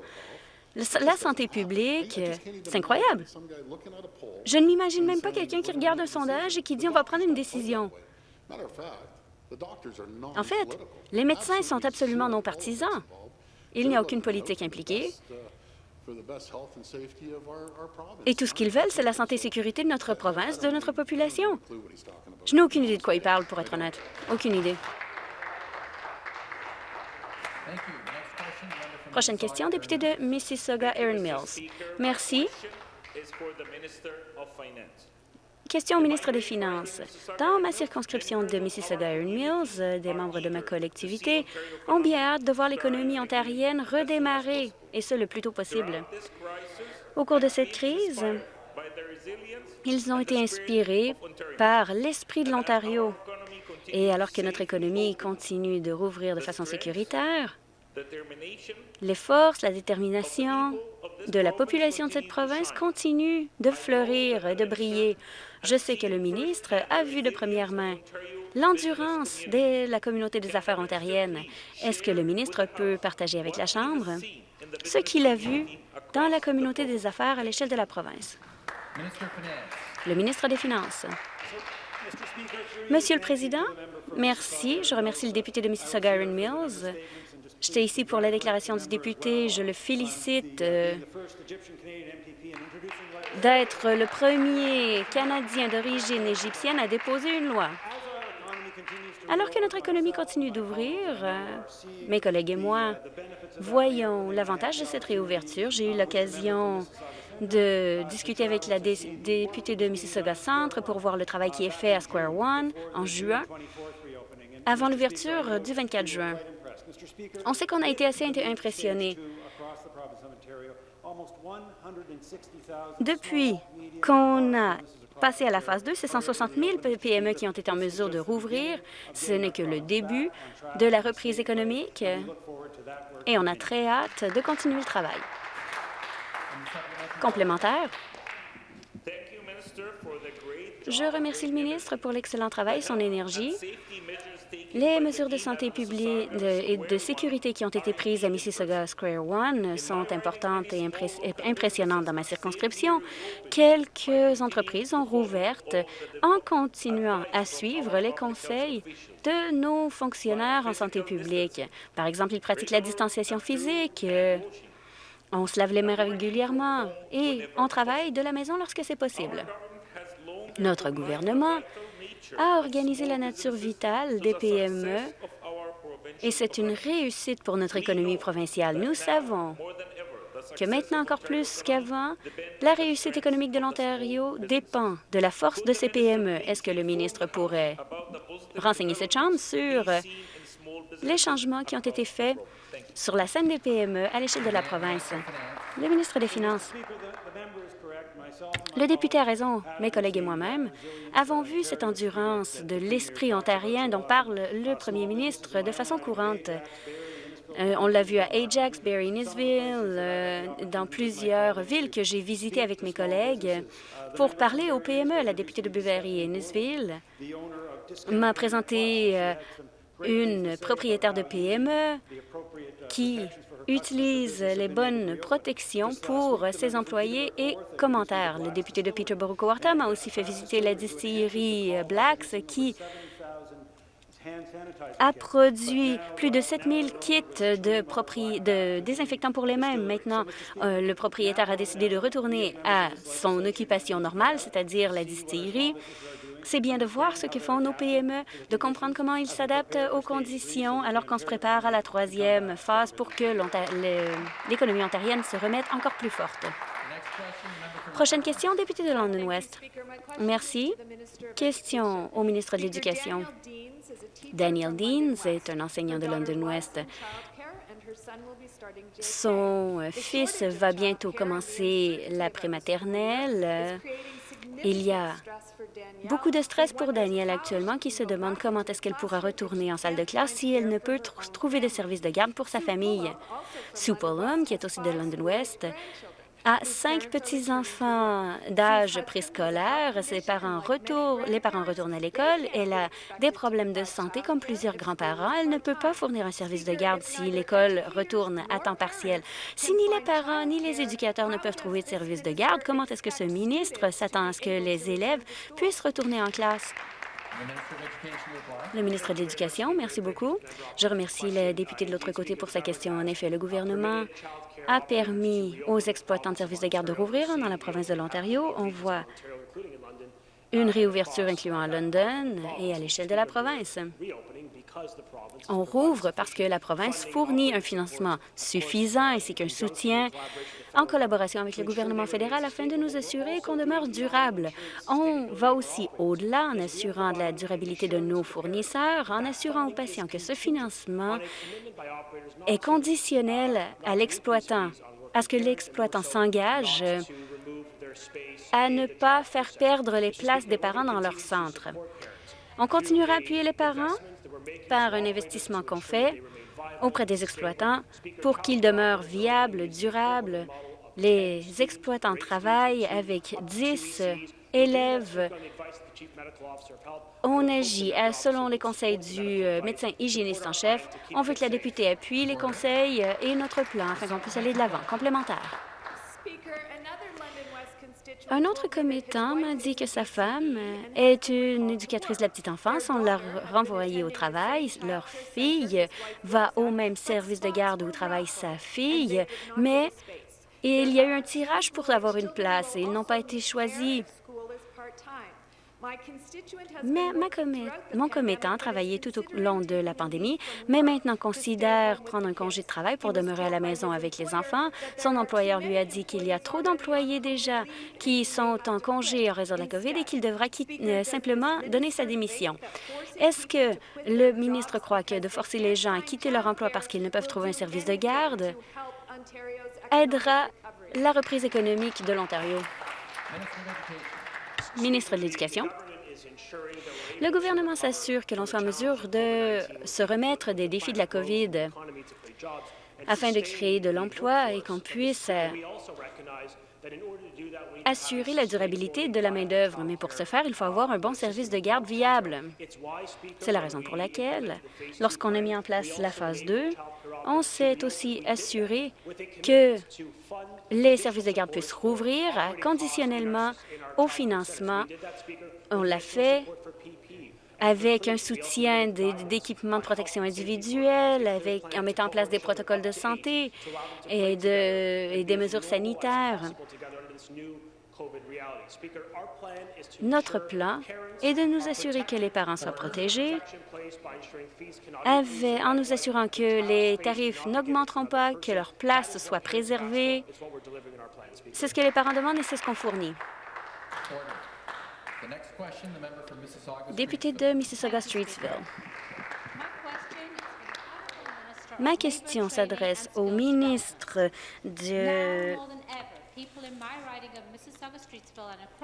La santé publique, euh, c'est incroyable. Je ne m'imagine même pas quelqu'un qui regarde un sondage et qui dit on va prendre une décision. En fait, les médecins sont absolument non partisans. Il n'y a aucune politique impliquée. Et tout ce qu'ils veulent, c'est la santé et sécurité de notre province, de notre population. Je n'ai aucune idée de quoi il parle, pour être honnête. Aucune idée. Prochaine question, député de Mississauga, Erin Mills. Merci. Question au ministre des Finances. Dans ma circonscription de Mississauga-Iron Mills, euh, des membres de ma collectivité ont bien hâte de voir l'économie ontarienne redémarrer, et ce le plus tôt possible. Au cours de cette crise, ils ont été inspirés par l'esprit de l'Ontario. Et alors que notre économie continue de rouvrir de façon sécuritaire, les forces, la détermination de la population de cette province continuent de fleurir et de briller. Je sais que le ministre a vu de première main l'endurance de la communauté des affaires ontariennes. Est-ce que le ministre peut partager avec la Chambre ce qu'il a vu dans la communauté des affaires à l'échelle de la province? Le ministre des Finances. Monsieur le Président, merci. Je remercie le député de Mississauga-Iron Mills. J'étais ici pour la déclaration du député. Je le félicite euh, d'être le premier Canadien d'origine égyptienne à déposer une loi. Alors que notre économie continue d'ouvrir, euh, mes collègues et moi voyons l'avantage de cette réouverture. J'ai eu l'occasion de discuter avec la députée de Mississauga Centre pour voir le travail qui est fait à Square One en juin, avant l'ouverture du 24 juin. On sait qu'on a été assez impressionnés. Depuis qu'on a passé à la phase 2, c'est 160 000 PME qui ont été en mesure de rouvrir. Ce n'est que le début de la reprise économique et on a très hâte de continuer le travail. Complémentaire. Je remercie le ministre pour l'excellent travail et son énergie. Les mesures de santé publique et de sécurité qui ont été prises à Mississauga Square One sont importantes et impressionnantes dans ma circonscription. Quelques entreprises ont rouvertes en continuant à suivre les conseils de nos fonctionnaires en santé publique. Par exemple, ils pratiquent la distanciation physique, on se lave les mains régulièrement et on travaille de la maison lorsque c'est possible. Notre gouvernement a organisé la nature vitale des PME et c'est une réussite pour notre économie provinciale. Nous savons que maintenant encore plus qu'avant, la réussite économique de l'Ontario dépend de la force de ces PME. Est-ce que le ministre pourrait renseigner cette Chambre sur les changements qui ont été faits sur la scène des PME à l'échelle de la province? Le ministre des Finances. Le député a raison. Mes collègues et moi-même avons vu cette endurance de l'esprit ontarien dont parle le premier ministre de façon courante. Euh, on l'a vu à Ajax, Barry, Nisville, euh, dans plusieurs villes que j'ai visitées avec mes collègues pour parler aux PME. La députée de Buvery et Nisville m'a présenté euh, une propriétaire de PME qui utilise les bonnes protections pour ses employés et commentaires. Le député de Peterborough-Cowartham a aussi fait visiter la distillerie Blacks qui a produit plus de 7000 kits de, de, désinfectants pour les mains. Maintenant, euh, le propriétaire a décidé de retourner à son occupation normale, c'est-à-dire la distillerie. C'est bien de voir ce que font nos PME, de comprendre comment ils s'adaptent aux conditions alors qu'on se prépare à la troisième phase pour que l'économie ontarienne se remette encore plus forte. Prochaine question, député de London West. Merci. Question au ministre de l'Éducation. Daniel Deans est un enseignant de London West. Son fils va bientôt commencer la prématernelle. Il y a beaucoup de stress pour Daniel actuellement qui se demande comment est-ce qu'elle pourra retourner en salle de classe si elle ne peut trouver de service de garde pour sa famille. Sue qui est aussi de London West, a cinq petits-enfants d'âge préscolaire. Ses parents retournent, les parents retournent à l'école. Elle a des problèmes de santé comme plusieurs grands-parents. Elle ne peut pas fournir un service de garde si l'école retourne à temps partiel. Si ni les parents ni les éducateurs ne peuvent trouver de service de garde, comment est-ce que ce ministre s'attend à ce que les élèves puissent retourner en classe? Le ministre de l'Éducation, merci beaucoup. Je remercie le député de l'autre côté pour sa question. En effet, le gouvernement a permis aux exploitants de services de garde de rouvrir dans la province de l'Ontario. On voit une réouverture incluant à London et à l'échelle de la province. On rouvre parce que la province fournit un financement suffisant ainsi qu'un soutien en collaboration avec le gouvernement fédéral afin de nous assurer qu'on demeure durable. On va aussi au-delà en assurant de la durabilité de nos fournisseurs, en assurant aux patients que ce financement est conditionnel à l'exploitant, à ce que l'exploitant s'engage à ne pas faire perdre les places des parents dans leur centre. On continuera à appuyer les parents par un investissement qu'on fait auprès des exploitants pour qu'ils demeurent viables, durables. Les exploitants travaillent avec 10 élèves. On agit selon les conseils du euh, médecin hygiéniste en chef. On veut que la députée appuie les conseils et notre plan afin qu'on puisse aller de l'avant. Complémentaire. Un autre commettant m'a dit que sa femme est une éducatrice de la petite enfance. On l'a renvoyée au travail. Leur fille va au même service de garde où travaille sa fille, mais il y a eu un tirage pour avoir une place et ils n'ont pas été choisis. Mais mon commettant a travaillé tout au long de la pandémie, mais maintenant considère prendre un congé de travail pour demeurer à la maison avec les enfants. Son employeur lui a dit qu'il y a trop d'employés déjà qui sont en congé en raison de la COVID et qu'il devra euh, simplement donner sa démission. Est-ce que le ministre croit que de forcer les gens à quitter leur emploi parce qu'ils ne peuvent trouver un service de garde aidera la reprise économique de l'Ontario? Ministre de l'Éducation. Le gouvernement s'assure que l'on soit en mesure de se remettre des défis de la COVID afin de créer de l'emploi et qu'on puisse assurer la durabilité de la main-d'œuvre. Mais pour ce faire, il faut avoir un bon service de garde viable. C'est la raison pour laquelle, lorsqu'on a mis en place la phase 2, on s'est aussi assuré que les services de garde puissent rouvrir conditionnellement au financement. On l'a fait avec un soutien d'équipements de protection individuelle, avec, en mettant en place des protocoles de santé et, de, et des mesures sanitaires. Notre plan est de nous assurer que les parents soient protégés en nous assurant que les tarifs n'augmenteront pas, que leur place soit préservée. C'est ce que les parents demandent et c'est ce qu'on fournit. Député de Mississauga-Streetsville. Ma question s'adresse au ministre de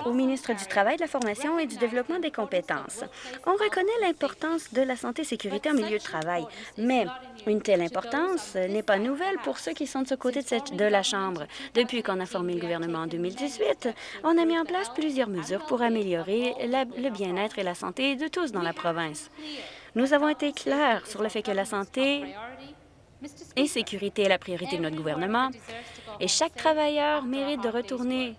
au ministre du Travail, de la Formation et du Développement des compétences. On reconnaît l'importance de la santé et sécurité en milieu de travail, mais une telle importance n'est pas nouvelle pour ceux qui sont de ce côté de, cette, de la Chambre. Depuis qu'on a formé le gouvernement en 2018, on a mis en place plusieurs mesures pour améliorer le bien-être et la santé de tous dans la province. Nous avons été clairs sur le fait que la santé et sécurité est la priorité de notre gouvernement et chaque travailleur mérite de retourner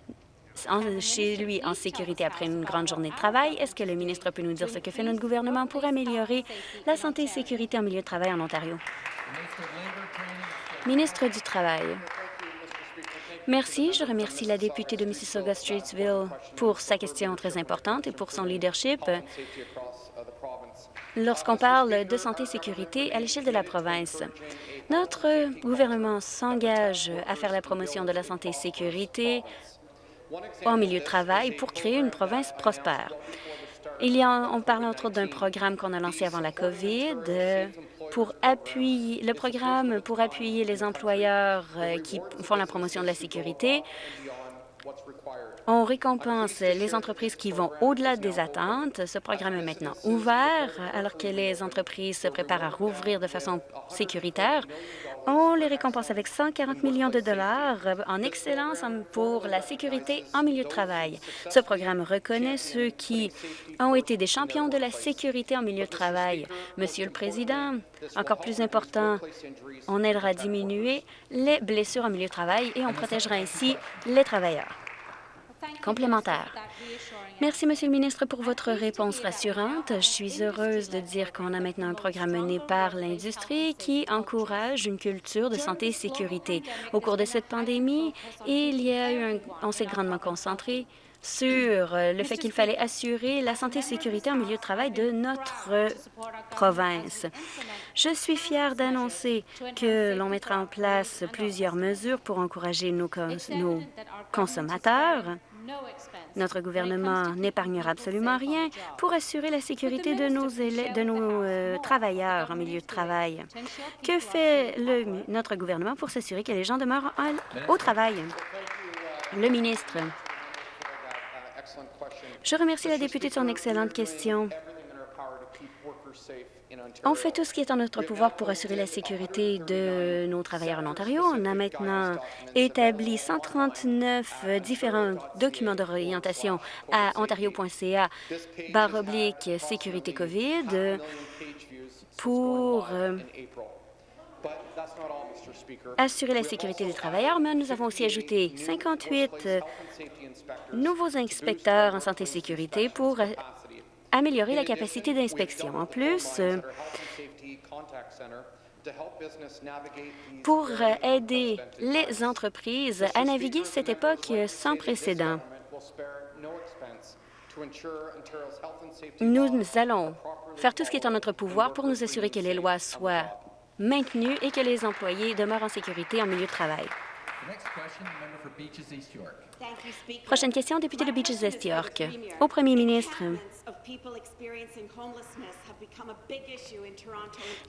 chez lui en sécurité après une grande journée de travail. Est-ce que le ministre peut nous dire ce que fait notre gouvernement pour améliorer la santé et sécurité en milieu de travail en Ontario? Ministre du Travail. Merci. Je remercie la députée de Mississauga-Streetsville pour sa question très importante et pour son leadership lorsqu'on parle de santé et sécurité à l'échelle de la province. Notre gouvernement s'engage à faire la promotion de la santé et sécurité en milieu de travail pour créer une province prospère. On parle entre autres d'un programme qu'on a lancé avant la COVID pour appuyer le programme pour appuyer les employeurs euh, qui font la promotion de la sécurité on récompense les entreprises qui vont au-delà des attentes. Ce programme est maintenant ouvert alors que les entreprises se préparent à rouvrir de façon sécuritaire. On les récompense avec 140 millions de dollars en excellence pour la sécurité en milieu de travail. Ce programme reconnaît ceux qui ont été des champions de la sécurité en milieu de travail. Monsieur le Président, encore plus important, on aidera à diminuer les blessures en milieu de travail et on protégera ainsi les travailleurs. Complémentaire. Merci, Monsieur le ministre, pour votre réponse rassurante. Je suis heureuse de dire qu'on a maintenant un programme mené par l'industrie qui encourage une culture de santé et sécurité. Au cours de cette pandémie, il y a eu un, on s'est grandement concentré sur euh, le fait qu'il fallait assurer la santé et sécurité en milieu de travail de notre province. Je suis fière d'annoncer que l'on mettra en place plusieurs mesures pour encourager nos, nos consommateurs. Notre gouvernement n'épargnera absolument rien pour assurer la sécurité de nos, de nos euh, travailleurs en milieu de travail. Que fait notre gouvernement pour s'assurer que les gens demeurent au travail? Le ministre. Je remercie la députée de son excellente question. On fait tout ce qui est en notre pouvoir pour assurer la sécurité de nos travailleurs en Ontario. On a maintenant établi 139 différents documents d'orientation à ontario.ca barre oblique sécurité COVID pour euh, assurer la sécurité des travailleurs, mais nous avons aussi ajouté 58 euh, nouveaux inspecteurs en santé et sécurité pour euh, améliorer la capacité d'inspection. En plus, euh, pour aider les entreprises à naviguer cette époque sans précédent. Nous allons faire tout ce qui est en notre pouvoir pour nous assurer que les lois soient maintenu et que les employés demeurent en sécurité en milieu de travail. Prochaine question, député de Beaches-Est York. Au premier ministre,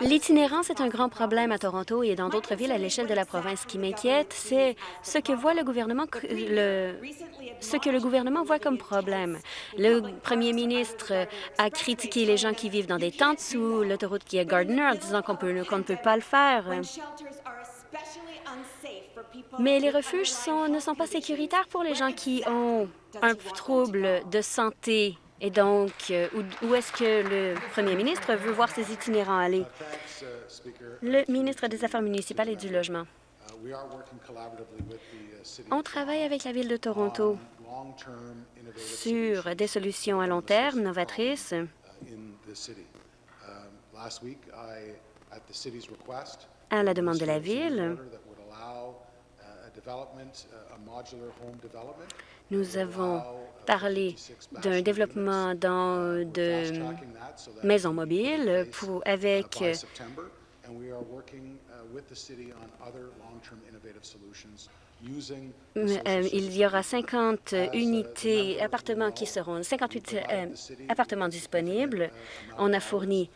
l'itinérance est un grand problème à Toronto et dans d'autres villes à l'échelle de la province. Ce qui m'inquiète, c'est ce que voit le gouvernement, le, ce que le gouvernement voit comme problème. Le premier ministre a critiqué les gens qui vivent dans des tentes sous l'autoroute qui est Gardner en disant qu'on ne peut pas le faire. Mais les refuges ne sont pas sécuritaires pour les gens qui ont un trouble de santé. Et donc, euh, où, est-ce que le premier ministre veut voir ses itinérants aller? Le ministre des Affaires municipales et du Logement. On travaille avec la Ville de Toronto sur des solutions à long terme novatrices. À la demande de la Ville, nous avons parlé d'un développement dans de maisons mobiles pour, avec euh, il y aura 50 unités, appartements qui seront, 58 euh, appartements disponibles. On a fourni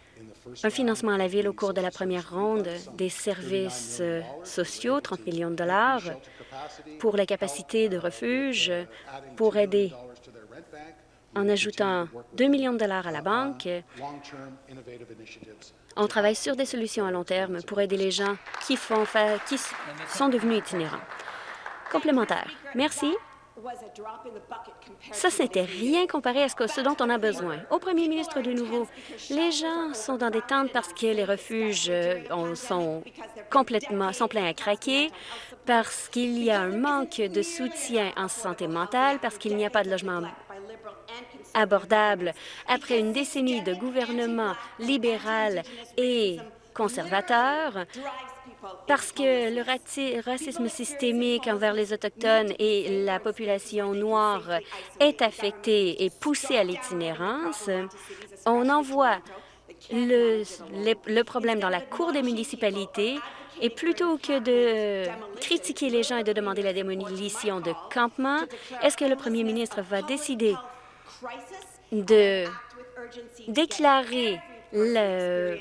un financement à la Ville au cours de la première ronde des services euh, sociaux, 30 millions de dollars, pour la capacité de refuge, pour aider en ajoutant 2 millions de dollars à la banque. On travaille sur des solutions à long terme pour aider les gens qui, font qui sont devenus itinérants. Complémentaire. Merci. Ça, c'était rien comparé à ce, dont on a besoin. Au premier ministre de nouveau, les gens sont dans des tentes parce que les refuges euh, sont complètement sont pleins à craquer, parce qu'il y a un manque de soutien en santé mentale, parce qu'il n'y a pas de logement abordable. Après une décennie de gouvernement libéral et conservateur, parce que le racisme systémique envers les Autochtones et la population noire est affecté et poussé à l'itinérance, on envoie le, le, problème dans la Cour des municipalités et plutôt que de critiquer les gens et de demander la démolition de campements, est-ce que le premier ministre va décider de déclarer le,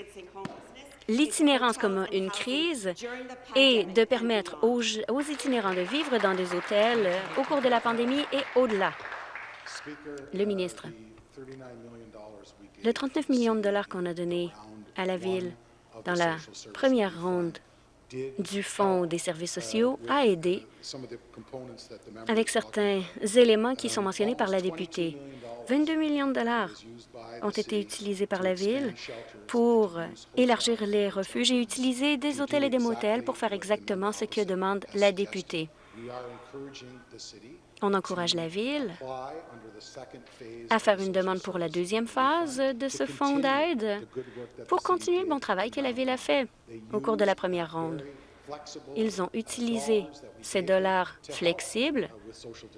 l'itinérance comme une crise et de permettre aux, itinérants de vivre dans des hôtels au cours de la pandémie et au-delà. Le ministre, le 39 millions de dollars qu'on a donné à la Ville dans la première ronde du Fonds des services sociaux a aidé avec certains éléments qui sont mentionnés par la députée. 22 millions de dollars ont été utilisés par la Ville pour élargir les refuges et utiliser des hôtels et des motels pour faire exactement ce que demande la députée. On encourage la Ville à faire une demande pour la deuxième phase de ce fonds d'aide pour continuer le bon travail que la Ville a fait au cours de la première ronde. Ils ont utilisé ces dollars flexibles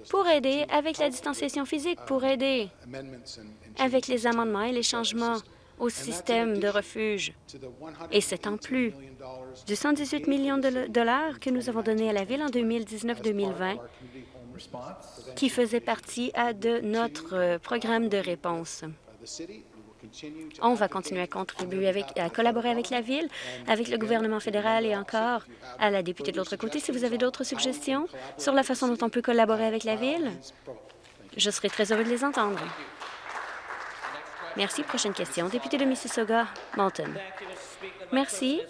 pour aider avec la distanciation physique, pour aider avec les amendements et les changements au système de refuge. Et c'est en plus du 118 millions de dollars que nous avons donné à la Ville en 2019-2020 qui faisait partie de notre euh, programme de réponse. On va continuer à contribuer avec, à collaborer avec la Ville, avec le gouvernement fédéral et encore à la députée de l'autre côté. Si vous avez d'autres suggestions sur la façon dont on peut collaborer avec la Ville, je serai très heureux de les entendre. Merci. Prochaine question. Député de Mississauga, Mountain. Merci.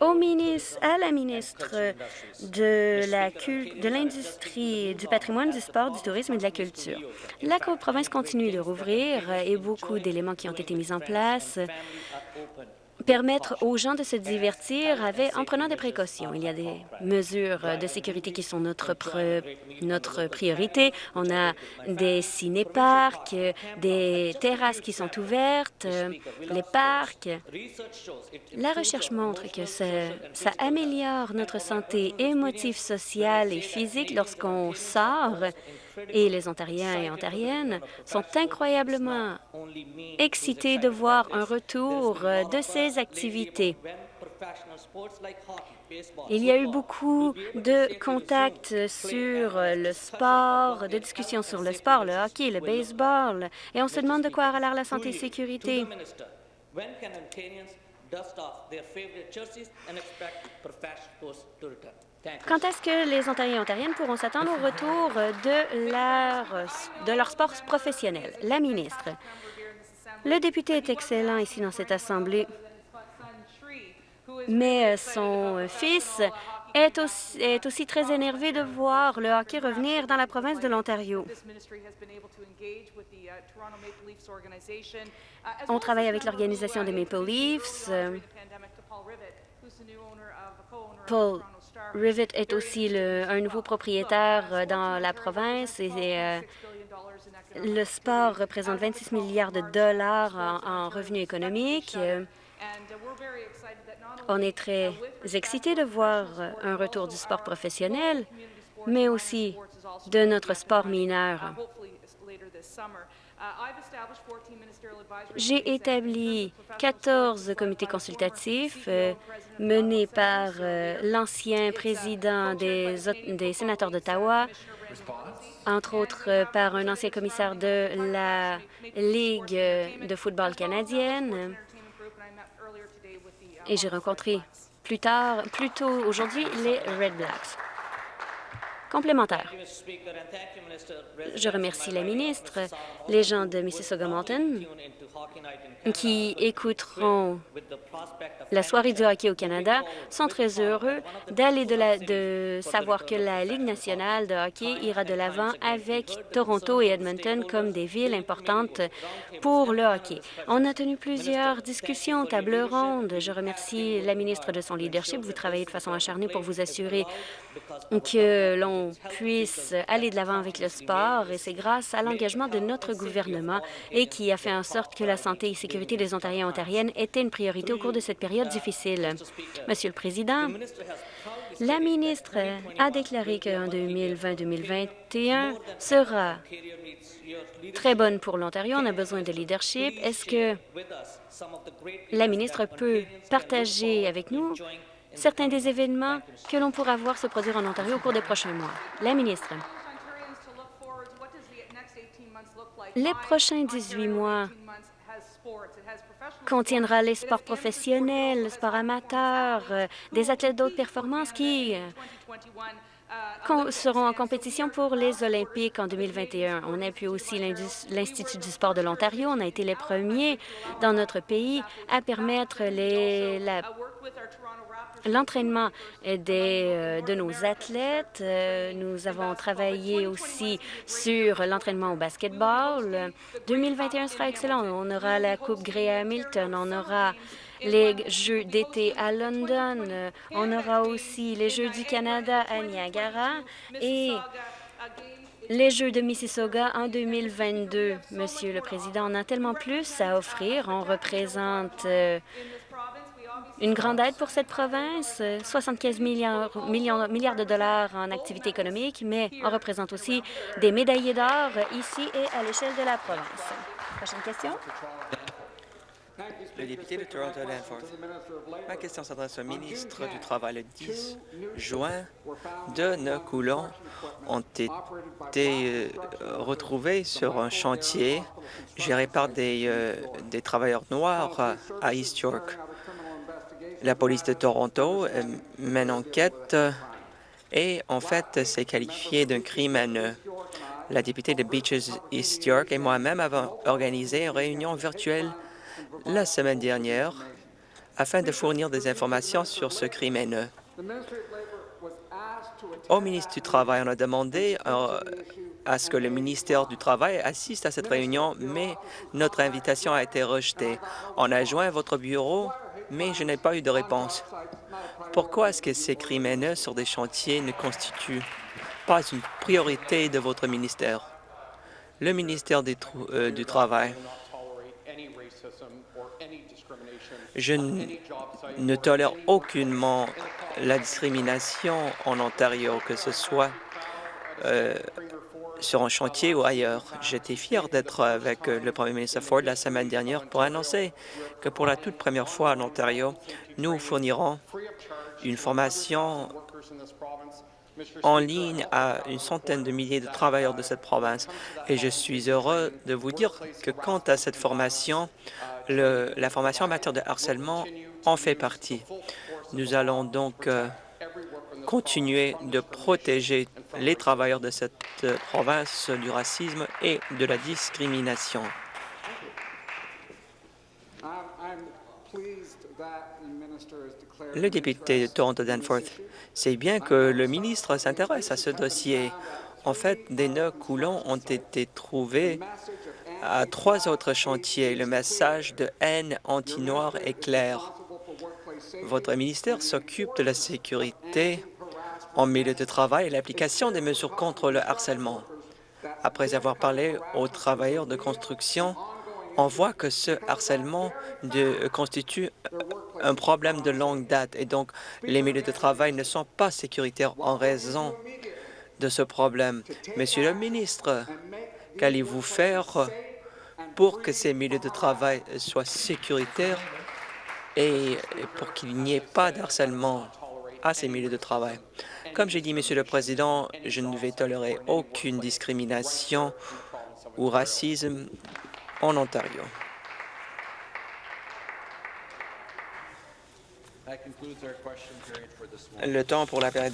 Au ministre, à la ministre de l'Industrie, du patrimoine, du sport, du tourisme et de la culture. La province continue de rouvrir et beaucoup d'éléments qui ont été mis en place permettre aux gens de se divertir en prenant des précautions. Il y a des mesures de sécurité qui sont notre, notre priorité. On a des ciné-parcs, des terrasses qui sont ouvertes, les parcs. La recherche montre que ça améliore notre santé émotive, sociale et physique lorsqu'on sort et les Ontariens et Ontariennes sont incroyablement excités de voir un retour de ces activités. Il y a eu beaucoup de contacts sur le sport, de discussions sur le sport, le hockey, le baseball, et on se demande de quoi a l'air la santé et sécurité. Quand est-ce que les Ontariens et Ontariennes pourront s'attendre au retour de leur, de leur sport professionnel? La ministre. Le député est excellent ici dans cette Assemblée, mais son fils est aussi, très énervé de voir le hockey revenir dans la province de l'Ontario. On travaille avec l'organisation des Maple Leafs. Rivet est aussi un nouveau propriétaire euh, dans la province et euh, le sport représente 26 milliards de dollars en, revenus économiques. On est très excités de voir un retour du sport professionnel, mais aussi de notre sport mineur. J'ai établi 14 comités consultatifs euh, menés par euh, l'ancien président des, sénateurs d'Ottawa, entre autres euh, par un ancien commissaire de la Ligue de football canadienne. Et j'ai rencontré plus tard, plus tôt aujourd'hui, les Red Blacks. Complémentaire. Je remercie la ministre, les gens de Mississauga Mountain qui écouteront la soirée du hockey au Canada sont très heureux d'aller de, de savoir que la Ligue nationale de hockey ira de l'avant avec Toronto et Edmonton comme des villes importantes pour le hockey. On a tenu plusieurs discussions, table ronde. Je remercie la ministre de son leadership. Vous travaillez de façon acharnée pour vous assurer que l'on puisse aller de l'avant avec le sport et c'est grâce à l'engagement de notre gouvernement et qui a fait en sorte que la santé et sécurité des Ontariens et Ontariennes était une priorité au cours de cette période difficile. Monsieur le Président, la ministre a déclaré qu'en 2020-2021 sera très bonne pour l'Ontario. On a besoin de leadership. Est-ce que la ministre peut partager avec nous certains des événements que l'on pourra voir se produire en Ontario au cours des prochains mois? La ministre. Les prochains 18 mois contiendra les sports professionnels, le sport amateur, euh, des athlètes d'autres performances qui euh, seront en compétition pour les Olympiques en 2021. On appuie aussi l'Institut du sport de l'Ontario. On a été les premiers dans notre pays à permettre les, l'entraînement euh, de nos athlètes. Euh, nous avons travaillé aussi sur l'entraînement au basketball. 2021 sera excellent. On aura la Coupe Grey Hamilton, on aura les Jeux d'été à London, on aura aussi les Jeux du Canada à Niagara et les Jeux de Mississauga en 2022. Monsieur le Président, on a tellement plus à offrir. On représente euh, une grande aide pour cette province, euh, 75 milliards, milliards de dollars en activité économique, mais on représente aussi des médaillés d'or ici et à l'échelle de la province. Prochaine question. Le député de Toronto Danforth. Ma question s'adresse au ministre du Travail. Le 10 juin, deux nœuds coulants ont été euh, retrouvés sur un chantier géré par des, euh, travailleurs noirs à East York. La police de Toronto euh, mène enquête euh, et, en fait, s'est qualifiée d'un crime haineux. La députée de Beaches East York et moi-même avons organisé une réunion virtuelle la semaine dernière afin de fournir des informations sur ce crime haineux. Au ministre du Travail, on a demandé euh, à ce que le ministère du Travail assiste à cette réunion, mais notre invitation a été rejetée. On a joint votre bureau, mais je n'ai pas eu de réponse. Pourquoi est-ce que ces crimes haineux sur des chantiers ne constituent pas une priorité de votre ministère? Le ministère euh, du Travail. Je ne tolère aucunement la discrimination en Ontario, que ce soit euh, sur un chantier ou ailleurs. J'étais fier d'être avec le premier ministre Ford la semaine dernière pour annoncer que pour la toute première fois en Ontario, nous fournirons une formation en ligne à une centaine de milliers de travailleurs de cette province. Et je suis heureux de vous dire que quant à cette formation, la formation en matière de harcèlement en fait partie. Nous allons donc euh, continuer de protéger les travailleurs de cette euh, province du racisme et de la discrimination. Le député de Toronto-Danforth, c'est bien que le ministre s'intéresse à ce dossier. En fait, des nœuds coulants ont été trouvés à trois autres chantiers. Le message de haine anti-noir est clair. Votre ministère s'occupe de la sécurité en milieu de travail et l'application des mesures contre le harcèlement. Après avoir parlé aux travailleurs de construction, on voit que ce harcèlement constitue un problème de longue date et donc les milieux de travail ne sont pas sécuritaires en raison de ce problème. Monsieur le ministre, qu'allez-vous faire pour que ces milieux de travail soient sécuritaires et pour qu'il n'y ait pas d'harcèlement à ces milieux de travail? Comme j'ai dit, Monsieur le Président, je ne vais tolérer aucune discrimination ou racisme en Ontario. Le temps pour la période